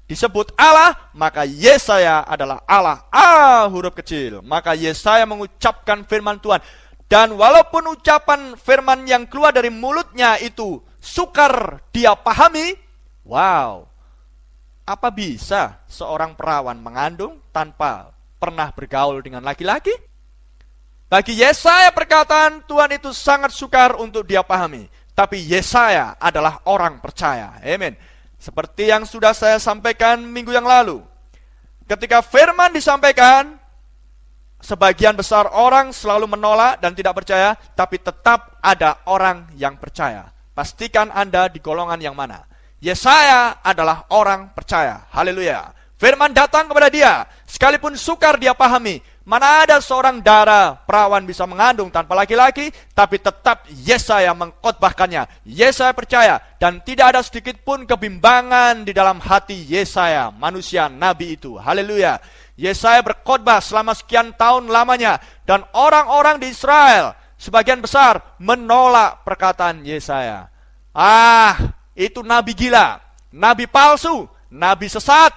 disebut Allah, maka Yesaya adalah Allah. A huruf kecil. Maka Yesaya mengucapkan firman Tuhan. Dan walaupun ucapan firman yang keluar dari mulutnya itu sukar dia pahami, wow, apa bisa seorang perawan mengandung tanpa pernah bergaul dengan laki-laki? Bagi Yesaya perkataan Tuhan itu sangat sukar untuk dia pahami. Tapi Yesaya adalah orang percaya. Amin. Seperti yang sudah saya sampaikan minggu yang lalu. Ketika firman disampaikan, sebagian besar orang selalu menolak dan tidak percaya, tapi tetap ada orang yang percaya. Pastikan Anda di golongan yang mana. Yesaya adalah orang percaya. Haleluya. Firman datang kepada dia, sekalipun sukar dia pahami. Mana ada seorang darah perawan bisa mengandung tanpa laki-laki, tapi tetap Yesaya mengkotbahkannya. Yesaya percaya, dan tidak ada sedikit pun kebimbangan di dalam hati Yesaya, manusia nabi itu. Haleluya. Yesaya berkhotbah selama sekian tahun lamanya, dan orang-orang di Israel, sebagian besar, menolak perkataan Yesaya. Ah, itu nabi gila, nabi palsu, nabi sesat.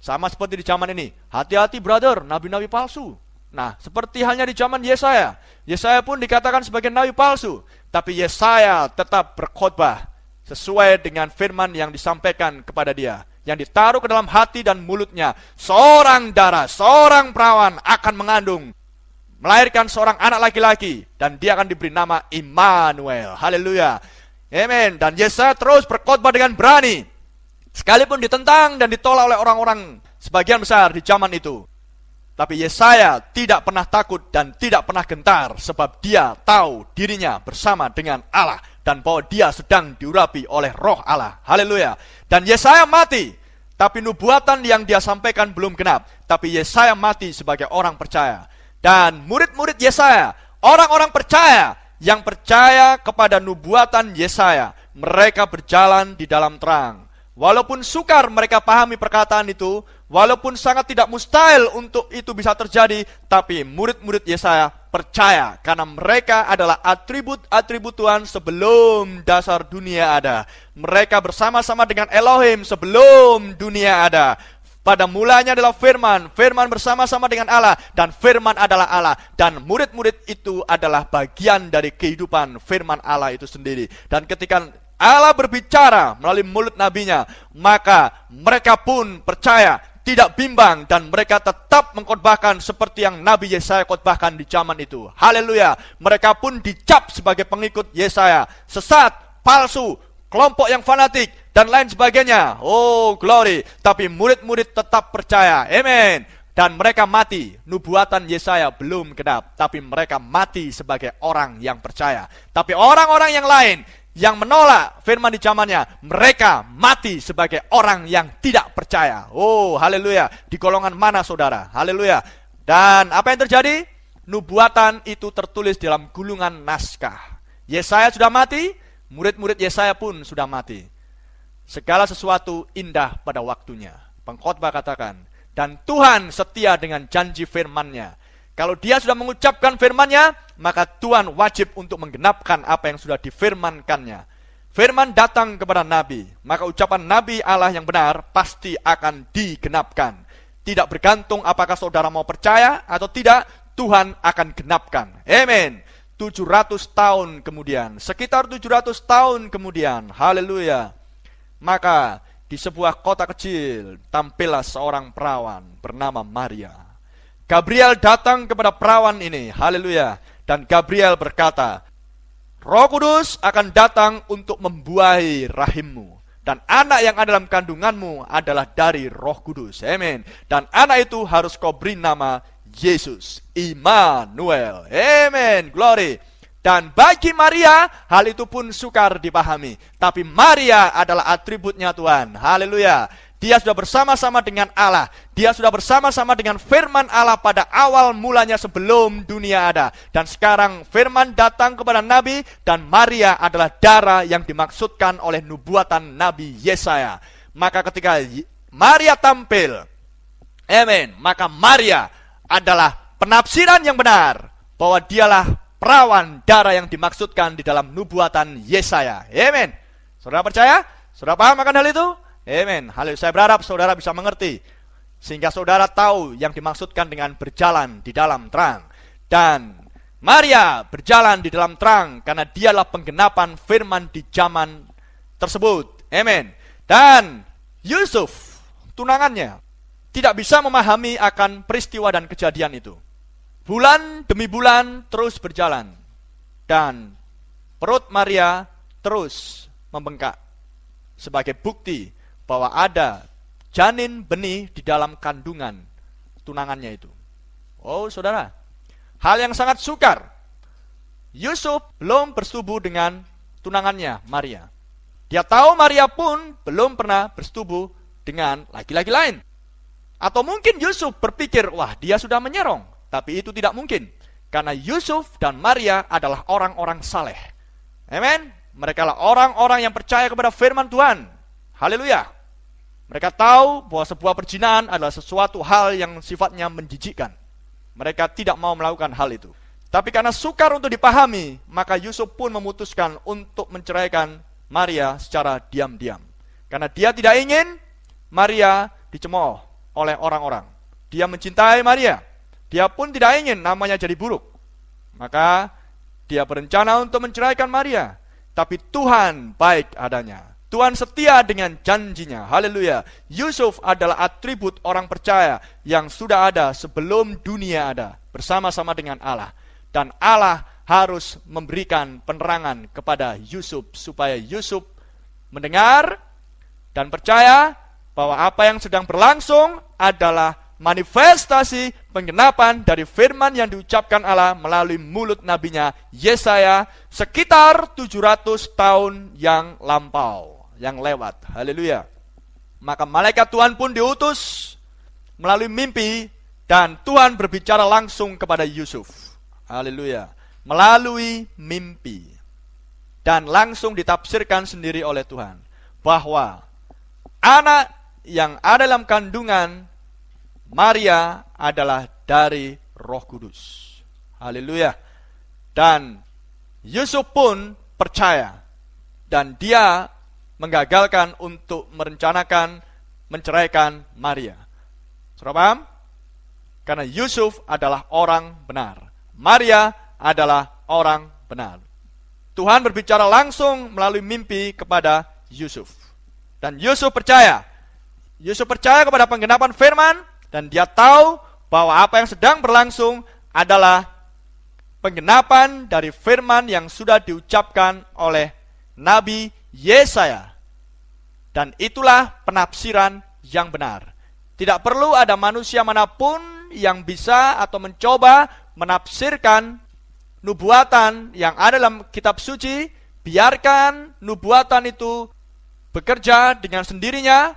Sama seperti di zaman ini. Hati-hati brother, nabi-nabi palsu. Nah, seperti halnya di zaman Yesaya. Yesaya pun dikatakan sebagai nabi palsu. Tapi Yesaya tetap berkhotbah sesuai dengan firman yang disampaikan kepada dia. Yang ditaruh ke dalam hati dan mulutnya. Seorang darah, seorang perawan akan mengandung. Melahirkan seorang anak laki-laki. Dan dia akan diberi nama Immanuel. Haleluya. Amin. Dan Yesaya terus berkhotbah dengan berani. Sekalipun ditentang dan ditolak oleh orang-orang sebagian besar di zaman itu. Tapi Yesaya tidak pernah takut dan tidak pernah gentar sebab dia tahu dirinya bersama dengan Allah dan bahwa dia sedang diurapi oleh roh Allah. Haleluya. Dan Yesaya mati, tapi nubuatan yang dia sampaikan belum genap. Tapi Yesaya mati sebagai orang percaya. Dan murid-murid Yesaya, orang-orang percaya yang percaya kepada nubuatan Yesaya, mereka berjalan di dalam terang. Walaupun sukar mereka pahami perkataan itu, walaupun sangat tidak mustahil untuk itu bisa terjadi, tapi murid-murid Yesaya percaya karena mereka adalah atribut-atribut Tuhan sebelum dasar dunia ada. Mereka bersama-sama dengan Elohim sebelum dunia ada. Pada mulanya adalah firman, firman bersama-sama dengan Allah, dan firman adalah Allah. Dan murid-murid itu adalah bagian dari kehidupan firman Allah itu sendiri. Dan ketika Allah berbicara melalui mulut nabinya, maka mereka pun percaya, tidak bimbang, dan mereka tetap mengkhotbahkan seperti yang Nabi Yesaya khotbahkan di zaman itu. Haleluya. Mereka pun dicap sebagai pengikut Yesaya. Sesat, palsu, kelompok yang fanatik, dan lain sebagainya. Oh, glory. Tapi murid-murid tetap percaya. Amen. Dan mereka mati. Nubuatan Yesaya belum genap. Tapi mereka mati sebagai orang yang percaya. Tapi orang-orang yang lain yang menolak firman di zamannya, mereka mati sebagai orang yang tidak percaya. Oh, haleluya. Di golongan mana saudara? Haleluya. Dan apa yang terjadi? Nubuatan itu tertulis dalam gulungan naskah. Yesaya sudah mati, Murid-murid Yesaya pun sudah mati. Segala sesuatu indah pada waktunya. Pengkhotbah katakan, dan Tuhan setia dengan janji firman-Nya. Kalau dia sudah mengucapkan firman-Nya, maka Tuhan wajib untuk menggenapkan apa yang sudah difirmankannya. Firman datang kepada Nabi, maka ucapan Nabi Allah yang benar pasti akan digenapkan. Tidak bergantung apakah saudara mau percaya atau tidak, Tuhan akan genapkan. Amin. 700 tahun kemudian, sekitar 700 tahun kemudian, haleluya. Maka di sebuah kota kecil tampillah seorang perawan bernama Maria. Gabriel datang kepada perawan ini, haleluya. Dan Gabriel berkata, Roh Kudus akan datang untuk membuahi rahimmu. Dan anak yang ada dalam kandunganmu adalah dari roh kudus. Amin. Dan anak itu harus kau beri nama Yesus. Immanuel. Amin. Glory. Dan bagi Maria, hal itu pun sukar dipahami. Tapi Maria adalah atributnya Tuhan. Haleluya. Dia sudah bersama-sama dengan Allah. Dia sudah bersama-sama dengan firman Allah pada awal mulanya sebelum dunia ada. Dan sekarang firman datang kepada Nabi dan Maria adalah darah yang dimaksudkan oleh nubuatan Nabi Yesaya. Maka ketika Maria tampil, amin, maka Maria adalah penafsiran yang benar bahwa dialah perawan darah yang dimaksudkan di dalam nubuatan Yesaya. Amin. Saudara percaya? Saudara paham akan hal itu? Amin. Hal saya berharap saudara bisa mengerti sehingga saudara tahu yang dimaksudkan dengan berjalan di dalam terang. Dan Maria berjalan di dalam terang karena dialah penggenapan firman di zaman tersebut. Amin. Dan Yusuf, tunangannya, tidak bisa memahami akan peristiwa dan kejadian itu. Bulan demi bulan terus berjalan. Dan perut Maria terus membengkak. Sebagai bukti bahwa ada janin benih di dalam kandungan tunangannya itu. Oh, saudara, hal yang sangat sukar. Yusuf belum bersetubuh dengan tunangannya, Maria. Dia tahu Maria pun belum pernah bersetubuh dengan laki-laki lain. Atau mungkin Yusuf berpikir, wah dia sudah menyerong. Tapi itu tidak mungkin. Karena Yusuf dan Maria adalah orang-orang saleh. Amin. Mereka adalah orang-orang yang percaya kepada firman Tuhan. Haleluya. Mereka tahu bahwa sebuah perjinahan adalah sesuatu hal yang sifatnya menjijikkan. Mereka tidak mau melakukan hal itu. Tapi karena sukar untuk dipahami, maka Yusuf pun memutuskan untuk menceraikan Maria secara diam-diam. Karena dia tidak ingin Maria dicemooh oleh orang-orang. Dia mencintai Maria. Dia pun tidak ingin namanya jadi buruk. Maka dia berencana untuk menceraikan Maria. Tapi Tuhan baik adanya. Tuhan setia dengan janjinya. Haleluya. Yusuf adalah atribut orang percaya yang sudah ada sebelum dunia ada. Bersama-sama dengan Allah. Dan Allah harus memberikan penerangan kepada Yusuf. Supaya Yusuf mendengar dan percaya bahwa apa yang sedang berlangsung adalah manifestasi penggenapan dari firman yang diucapkan Allah melalui mulut nabinya Yesaya sekitar 700 tahun yang lampau yang lewat. Haleluya. Maka malaikat Tuhan pun diutus melalui mimpi dan Tuhan berbicara langsung kepada Yusuf. Haleluya. Melalui mimpi. Dan langsung ditafsirkan sendiri oleh Tuhan bahwa anak yang ada dalam kandungan Maria adalah dari Roh Kudus. Haleluya. Dan Yusuf pun percaya dan dia menggagalkan untuk merencanakan menceraikan Maria. Sudah paham? Karena Yusuf adalah orang benar. Maria adalah orang benar. Tuhan berbicara langsung melalui mimpi kepada Yusuf. Dan Yusuf percaya. Yusuf percaya kepada penggenapan firman dan dia tahu bahwa apa yang sedang berlangsung adalah penggenapan dari firman yang sudah diucapkan oleh Nabi Yesaya. Dan itulah penafsiran yang benar. Tidak perlu ada manusia mana pun yang bisa atau mencoba menafsirkan nubuatan yang ada dalam kitab suci. Biarkan nubuatan itu bekerja dengan sendirinya.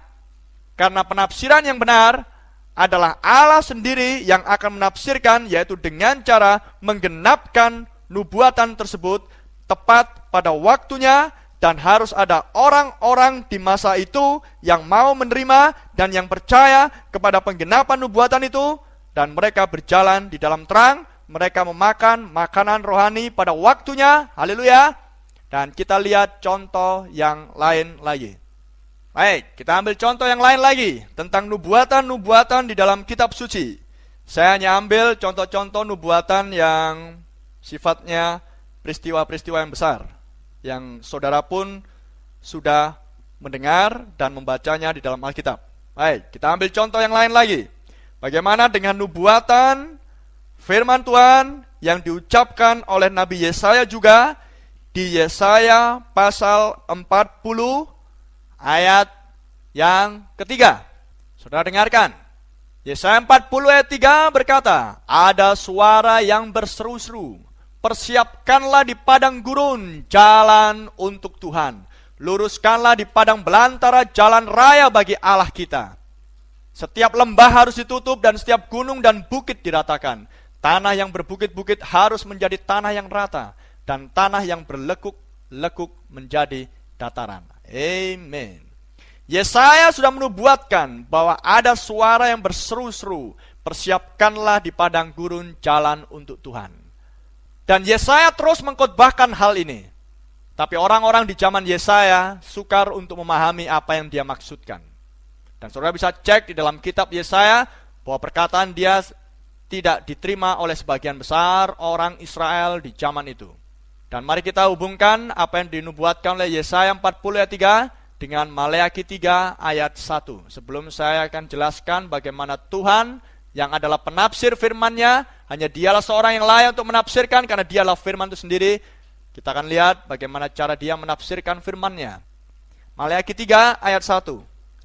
Karena penafsiran yang benar adalah Allah sendiri yang akan menafsirkan yaitu dengan cara menggenapkan nubuatan tersebut tepat pada waktunya dan harus ada orang-orang di masa itu yang mau menerima dan yang percaya kepada penggenapan nubuatan itu dan mereka berjalan di dalam terang, mereka memakan makanan rohani pada waktunya. Haleluya. Dan kita lihat contoh yang lain lagi. Baik, kita ambil contoh yang lain lagi tentang nubuatan-nubuatan di dalam kitab suci. Saya hanya ambil contoh-contoh nubuatan yang sifatnya peristiwa-peristiwa yang besar. Yang saudara pun sudah mendengar dan membacanya di dalam Alkitab. Baik, kita ambil contoh yang lain lagi. Bagaimana dengan nubuatan firman Tuhan yang diucapkan oleh Nabi Yesaya juga di Yesaya pasal 40 ayat yang ketiga. Saudara dengarkan. Yesaya 40 ayat 3 berkata, Ada suara yang berseru-seru, Persiapkanlah di padang gurun jalan untuk Tuhan. Luruskanlah di padang belantara jalan raya bagi Allah kita. Setiap lembah harus ditutup dan setiap gunung dan bukit diratakan. Tanah yang berbukit-bukit harus menjadi tanah yang rata. Dan tanah yang berlekuk-lekuk menjadi dataran. Amen. Yesaya sudah menubuatkan bahwa ada suara yang berseru-seru, persiapkanlah di padang gurun jalan untuk Tuhan. Dan Yesaya terus mengkhotbahkan hal ini. Tapi orang-orang di zaman Yesaya sukar untuk memahami apa yang dia maksudkan. Dan saudara bisa cek di dalam kitab Yesaya bahwa perkataan dia tidak diterima oleh sebagian besar orang Israel di zaman itu. Dan mari kita hubungkan apa yang dinubuatkan oleh Yesaya 40 ayat 3 dengan Maleakhi 3 ayat 1. Sebelum saya akan jelaskan bagaimana Tuhan yang adalah penafsir firman-Nya, hanya dialah seorang yang layak untuk menafsirkan karena dialah firman itu sendiri. Kita akan lihat bagaimana cara dia menafsirkan firman-Nya. Maleakhi 3 ayat 1.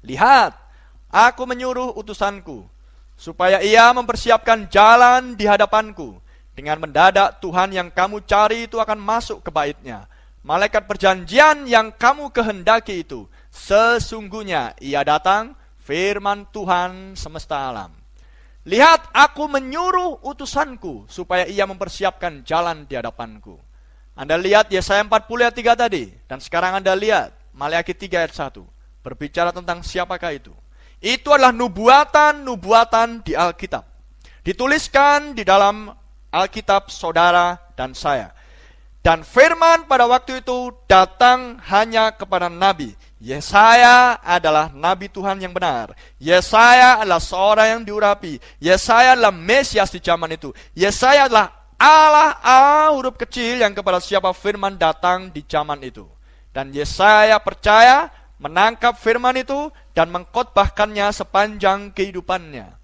Lihat, aku menyuruh utusanku supaya ia mempersiapkan jalan di hadapanku. Dengan mendadak Tuhan yang kamu cari itu akan masuk ke baitnya malaikat perjanjian yang kamu kehendaki itu, sesungguhnya ia datang, firman Tuhan semesta alam. Lihat, aku menyuruh utusanku supaya ia mempersiapkan jalan di hadapanku. Anda lihat Yesaya 40 ayat 3 tadi, dan sekarang Anda lihat Maleakhi 3 ayat 1, berbicara tentang siapakah itu. Itu adalah nubuatan-nubuatan di Alkitab. Dituliskan di dalam Alkitab saudara dan saya. Dan firman pada waktu itu datang hanya kepada Nabi. Yesaya adalah Nabi Tuhan yang benar. Yesaya adalah seorang yang diurapi. Yesaya adalah Mesias di zaman itu. Yesaya adalah Allah A huruf kecil yang kepada siapa firman datang di zaman itu. Dan Yesaya percaya menangkap firman itu dan mengkotbahkannya sepanjang kehidupannya.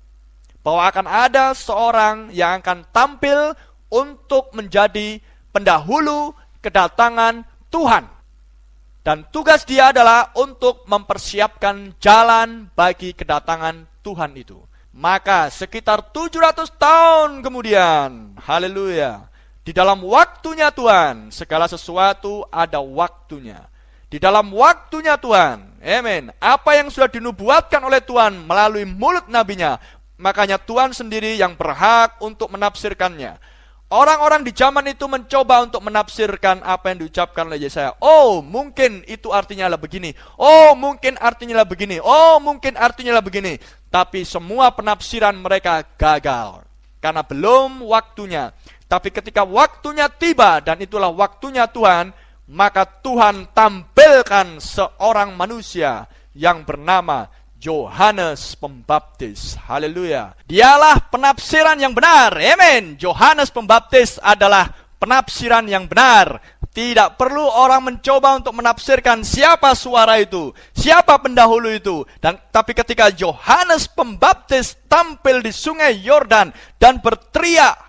Bahwa akan ada seorang yang akan tampil untuk menjadi pendahulu kedatangan Tuhan. Dan tugas dia adalah untuk mempersiapkan jalan bagi kedatangan Tuhan itu. Maka sekitar 700 tahun kemudian, haleluya, di dalam waktunya Tuhan, segala sesuatu ada waktunya. Di dalam waktunya Tuhan, amin. Apa yang sudah dinubuatkan oleh Tuhan melalui mulut nabinya, makanya Tuhan sendiri yang berhak untuk menafsirkannya. Orang-orang di zaman itu mencoba untuk menafsirkan apa yang diucapkan oleh Yesaya. Oh, mungkin itu artinya lah begini. Oh, mungkin artinya lah begini. Oh, mungkin artinya lah begini. Tapi semua penafsiran mereka gagal. Karena belum waktunya. Tapi ketika waktunya tiba dan itulah waktunya Tuhan, maka Tuhan tampilkan seorang manusia yang bernama Yohanes Pembaptis. Haleluya. Dialah penafsiran yang benar. Amin. Yohanes Pembaptis adalah penafsiran yang benar. Tidak perlu orang mencoba untuk menafsirkan siapa suara itu, siapa pendahulu itu. Dan tapi ketika Yohanes Pembaptis tampil di Sungai Yordan dan berteriak,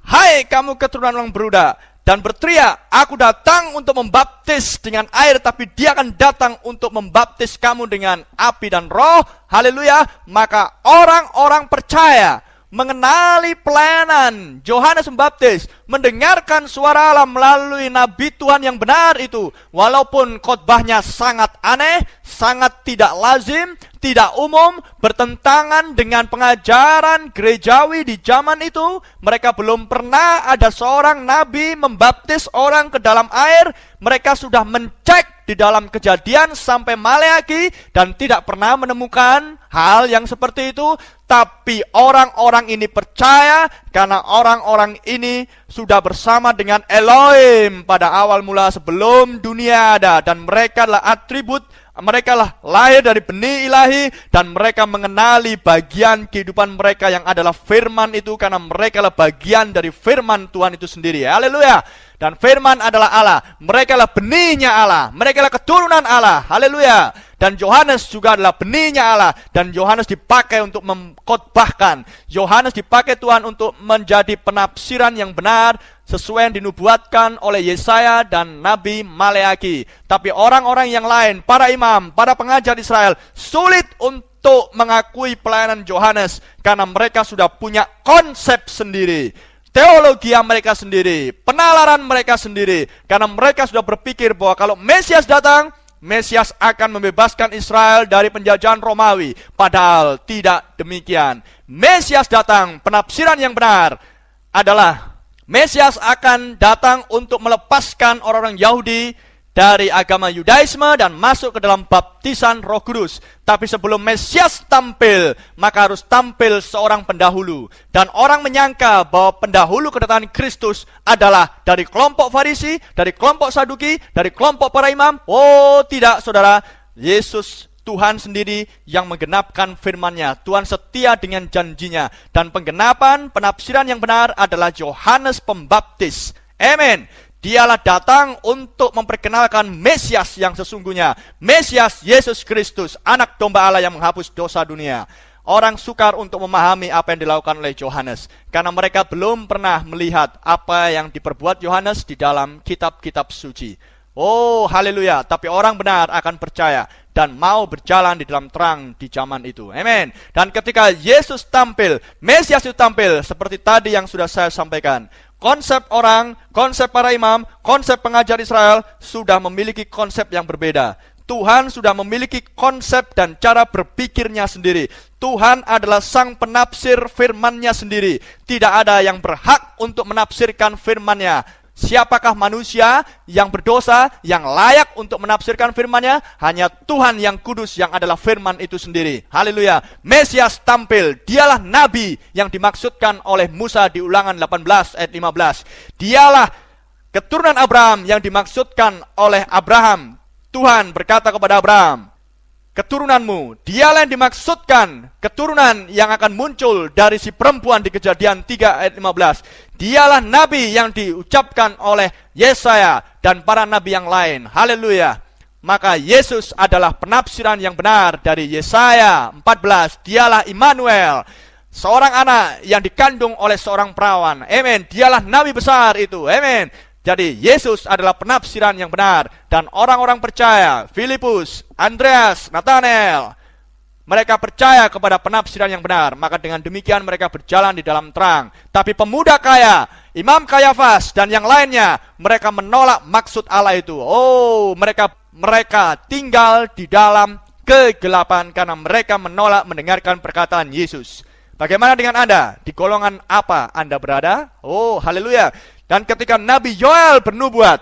"Hai kamu keturunan orang beruda, dan berteriak, aku datang untuk membaptis dengan air, tapi dia akan datang untuk membaptis kamu dengan api dan roh. Haleluya. Maka orang-orang percaya mengenali pelayanan Yohanes Pembaptis, mendengarkan suara Allah melalui nabi Tuhan yang benar itu, walaupun khotbahnya sangat aneh, sangat tidak lazim, tidak umum, bertentangan dengan pengajaran gerejawi di zaman itu. Mereka belum pernah ada seorang nabi membaptis orang ke dalam air. Mereka sudah mencek di dalam kejadian sampai Maleaki dan tidak pernah menemukan hal yang seperti itu. Tapi orang-orang ini percaya karena orang-orang ini sudah bersama dengan Elohim pada awal mula sebelum dunia ada dan mereka adalah atribut Mereka lah lahir dari benih ilahi dan mereka mengenali bagian kehidupan mereka yang adalah firman itu karena mereka lah bagian dari firman Tuhan itu sendiri. Haleluya. Dan firman adalah Allah. Mereka lah benihnya Allah. Mereka lah keturunan Allah. Haleluya. Dan Yohanes juga adalah benihnya Allah. Dan Yohanes dipakai untuk mengkhotbahkan. Yohanes dipakai Tuhan untuk menjadi penafsiran yang benar sesuai yang dinubuatkan oleh Yesaya dan Nabi Maleaki. Tapi orang-orang yang lain, para imam, para pengajar Israel, sulit untuk mengakui pelayanan Yohanes karena mereka sudah punya konsep sendiri. Teologi mereka sendiri, penalaran mereka sendiri, karena mereka sudah berpikir bahwa kalau Mesias datang, Mesias akan membebaskan Israel dari penjajahan Romawi. Padahal tidak demikian. Mesias datang, penafsiran yang benar adalah Mesias akan datang untuk melepaskan orang-orang Yahudi dari agama Yudaisme dan masuk ke dalam baptisan Roh Kudus. Tapi sebelum Mesias tampil, maka harus tampil seorang pendahulu. Dan orang menyangka bahwa pendahulu kedatangan Kristus adalah dari kelompok Farisi, dari kelompok Saduki, dari kelompok para imam. Oh, tidak, Saudara. Yesus Tuhan sendiri yang menggenapkan firman-Nya. Tuhan setia dengan janjinya. Dan penggenapan penafsiran yang benar adalah Yohanes Pembaptis. Amin. Dialah datang untuk memperkenalkan Mesias yang sesungguhnya. Mesias Yesus Kristus, anak domba Allah yang menghapus dosa dunia. Orang sukar untuk memahami apa yang dilakukan oleh Yohanes. Karena mereka belum pernah melihat apa yang diperbuat Yohanes di dalam kitab-kitab suci. Oh, haleluya. Tapi orang benar akan percaya dan mau berjalan di dalam terang di zaman itu. Amin. Dan ketika Yesus tampil, Mesias itu tampil seperti tadi yang sudah saya sampaikan. Konsep orang, konsep para imam, konsep pengajar Israel sudah memiliki konsep yang berbeda. Tuhan sudah memiliki konsep dan cara berpikirnya sendiri. Tuhan adalah sang penafsir firmannya sendiri. Tidak ada yang berhak untuk menafsirkan firmannya Siapakah manusia yang berdosa, yang layak untuk menafsirkan firman-Nya? Hanya Tuhan yang kudus yang adalah firman itu sendiri. Haleluya. Mesias tampil, dialah nabi yang dimaksudkan oleh Musa di ulangan 18 ayat 15. Dialah keturunan Abraham yang dimaksudkan oleh Abraham. Tuhan berkata kepada Abraham, keturunanmu. Dialah yang dimaksudkan keturunan yang akan muncul dari si perempuan di kejadian 3 ayat 15. Dialah nabi yang diucapkan oleh Yesaya dan para nabi yang lain. Haleluya. Maka Yesus adalah penafsiran yang benar dari Yesaya 14. Dialah Immanuel. Seorang anak yang dikandung oleh seorang perawan. Amin. Dialah nabi besar itu. Amin. Jadi Yesus adalah penafsiran yang benar dan orang-orang percaya, Filipus, Andreas, Nathanael, mereka percaya kepada penafsiran yang benar, maka dengan demikian mereka berjalan di dalam terang. Tapi pemuda kaya, Imam Kayafas dan yang lainnya, mereka menolak maksud Allah itu. Oh, mereka mereka tinggal di dalam kegelapan karena mereka menolak mendengarkan perkataan Yesus. Bagaimana dengan Anda? Di golongan apa Anda berada? Oh, haleluya. Dan ketika Nabi Yoel bernubuat,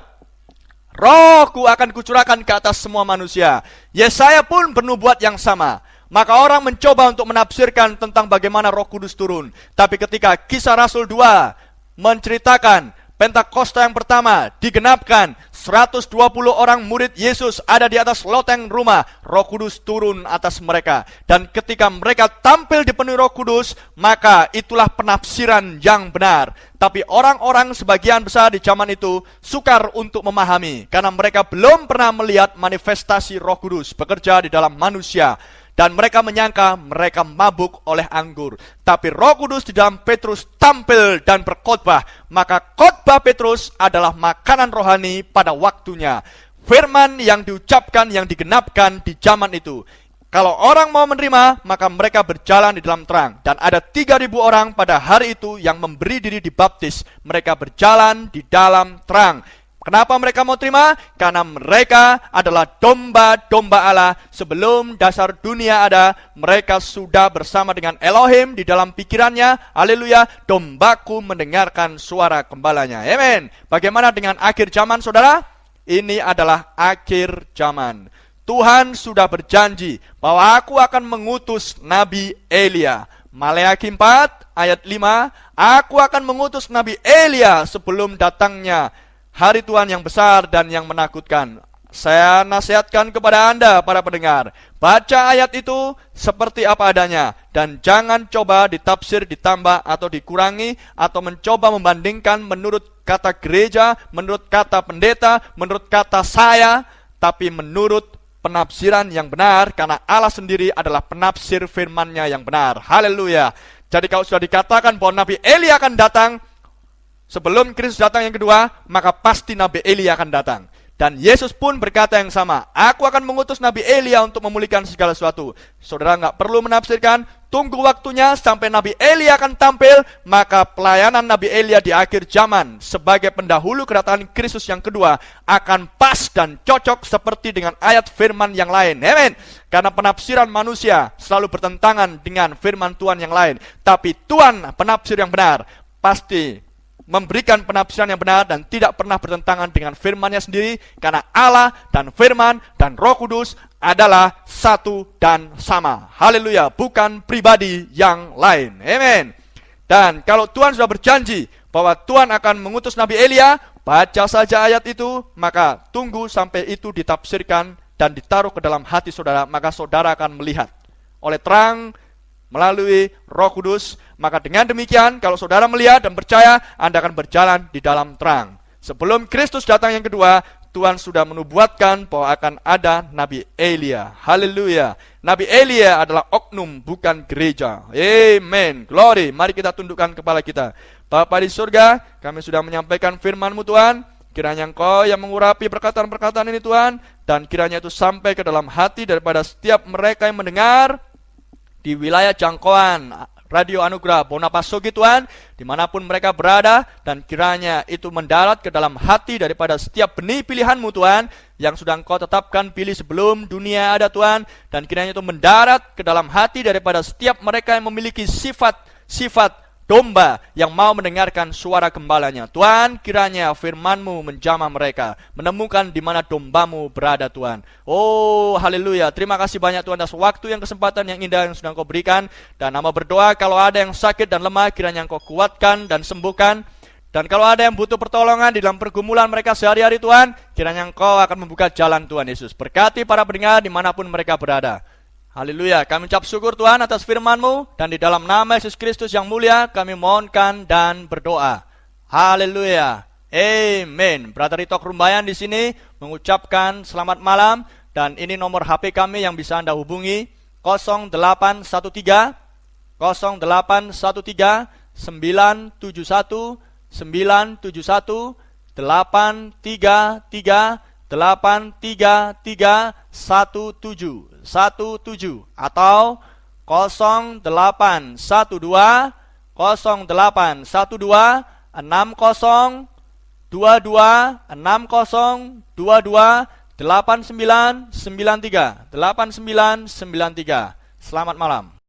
rohku akan kucurahkan ke atas semua manusia. Yesaya pun bernubuat yang sama. Maka orang mencoba untuk menafsirkan tentang bagaimana roh kudus turun. Tapi ketika kisah Rasul 2 menceritakan Pentakosta yang pertama digenapkan 120 orang murid Yesus ada di atas loteng rumah Roh Kudus turun atas mereka. Dan ketika mereka tampil di penuh Roh Kudus maka itulah penafsiran yang benar. Tapi orang-orang sebagian besar di zaman itu sukar untuk memahami karena mereka belum pernah melihat manifestasi Roh Kudus bekerja di dalam manusia dan mereka menyangka mereka mabuk oleh anggur. Tapi Roh Kudus di dalam Petrus tampil dan berkhotbah, maka khotbah Petrus adalah makanan rohani pada waktunya. Firman yang diucapkan, yang digenapkan di zaman itu. Kalau orang mau menerima, maka mereka berjalan di dalam terang. Dan ada 3.000 orang pada hari itu yang memberi diri dibaptis. Mereka berjalan di dalam terang. Kenapa mereka mau terima? Karena mereka adalah domba-domba Allah. Sebelum dasar dunia ada, mereka sudah bersama dengan Elohim di dalam pikirannya. Haleluya, dombaku mendengarkan suara gembalanya. Amin. Bagaimana dengan akhir zaman, saudara? Ini adalah akhir zaman. Tuhan sudah berjanji bahwa aku akan mengutus Nabi Elia. Maleakhi 4 ayat 5, aku akan mengutus Nabi Elia sebelum datangnya hari Tuhan yang besar dan yang menakutkan. Saya nasihatkan kepada Anda, para pendengar, baca ayat itu seperti apa adanya, dan jangan coba ditafsir, ditambah, atau dikurangi, atau mencoba membandingkan menurut kata gereja, menurut kata pendeta, menurut kata saya, tapi menurut penafsiran yang benar, karena Allah sendiri adalah penafsir firman-Nya yang benar. Haleluya. Jadi kalau sudah dikatakan bahwa Nabi Eli akan datang, sebelum Kristus datang yang kedua, maka pasti Nabi Eli akan datang. Dan Yesus pun berkata yang sama, aku akan mengutus Nabi Elia untuk memulihkan segala sesuatu. Saudara nggak perlu menafsirkan, tunggu waktunya sampai Nabi Elia akan tampil, maka pelayanan Nabi Elia di akhir zaman sebagai pendahulu kedatangan Kristus yang kedua akan pas dan cocok seperti dengan ayat firman yang lain. Amen. Karena penafsiran manusia selalu bertentangan dengan firman Tuhan yang lain. Tapi Tuhan penafsir yang benar pasti memberikan penafsiran yang benar dan tidak pernah bertentangan dengan firman-Nya sendiri karena Allah dan firman dan Roh Kudus adalah satu dan sama. Haleluya, bukan pribadi yang lain. Amen. Dan kalau Tuhan sudah berjanji bahwa Tuhan akan mengutus Nabi Elia, baca saja ayat itu, maka tunggu sampai itu ditafsirkan dan ditaruh ke dalam hati saudara, maka saudara akan melihat oleh terang melalui Roh Kudus, maka dengan demikian kalau saudara melihat dan percaya, Anda akan berjalan di dalam terang. Sebelum Kristus datang yang kedua, Tuhan sudah menubuatkan bahwa akan ada Nabi Elia. Haleluya. Nabi Elia adalah oknum, bukan gereja. Amen. Glory. Mari kita tundukkan kepala kita. Bapa di surga, kami sudah menyampaikan firman-Mu Tuhan. Kiranya Engkau yang mengurapi perkataan-perkataan ini Tuhan. Dan kiranya itu sampai ke dalam hati daripada setiap mereka yang mendengar di wilayah jangkauan Radio Anugerah Bonapasogi Tuhan, di mana pun mereka berada, dan kiranya itu mendarat ke dalam hati daripada setiap benih pilihanmu Tuhan, yang sudah engkau tetapkan pilih sebelum dunia ada Tuhan, dan kiranya itu mendarat ke dalam hati daripada setiap mereka yang memiliki sifat-sifat domba yang mau mendengarkan suara gembalanya. Tuhan, kiranya firman-Mu menjamah mereka, menemukan di mana dombamu berada Tuhan. Oh, haleluya. Terima kasih banyak Tuhan atas waktu yang kesempatan yang indah yang sudah Engkau berikan. Dan nama berdoa kalau ada yang sakit dan lemah, kiranya Engkau kuatkan dan sembuhkan. Dan kalau ada yang butuh pertolongan di dalam pergumulan mereka sehari-hari Tuhan, kiranya Engkau akan membuka jalan Tuhan Yesus. Berkati para pendengar di mana pun mereka berada. Haleluya, kami ucap syukur Tuhan atas firman-Mu dan di dalam nama Yesus Kristus yang mulia kami mohonkan dan berdoa. Haleluya. Amen. Brother Ritok Rumbayan di sini mengucapkan selamat malam dan ini nomor HP kami yang bisa Anda hubungi 0813 0813 971 971 833 833 17 17 atau 0812 0812 60 22 60 22 8993 8993 Selamat malam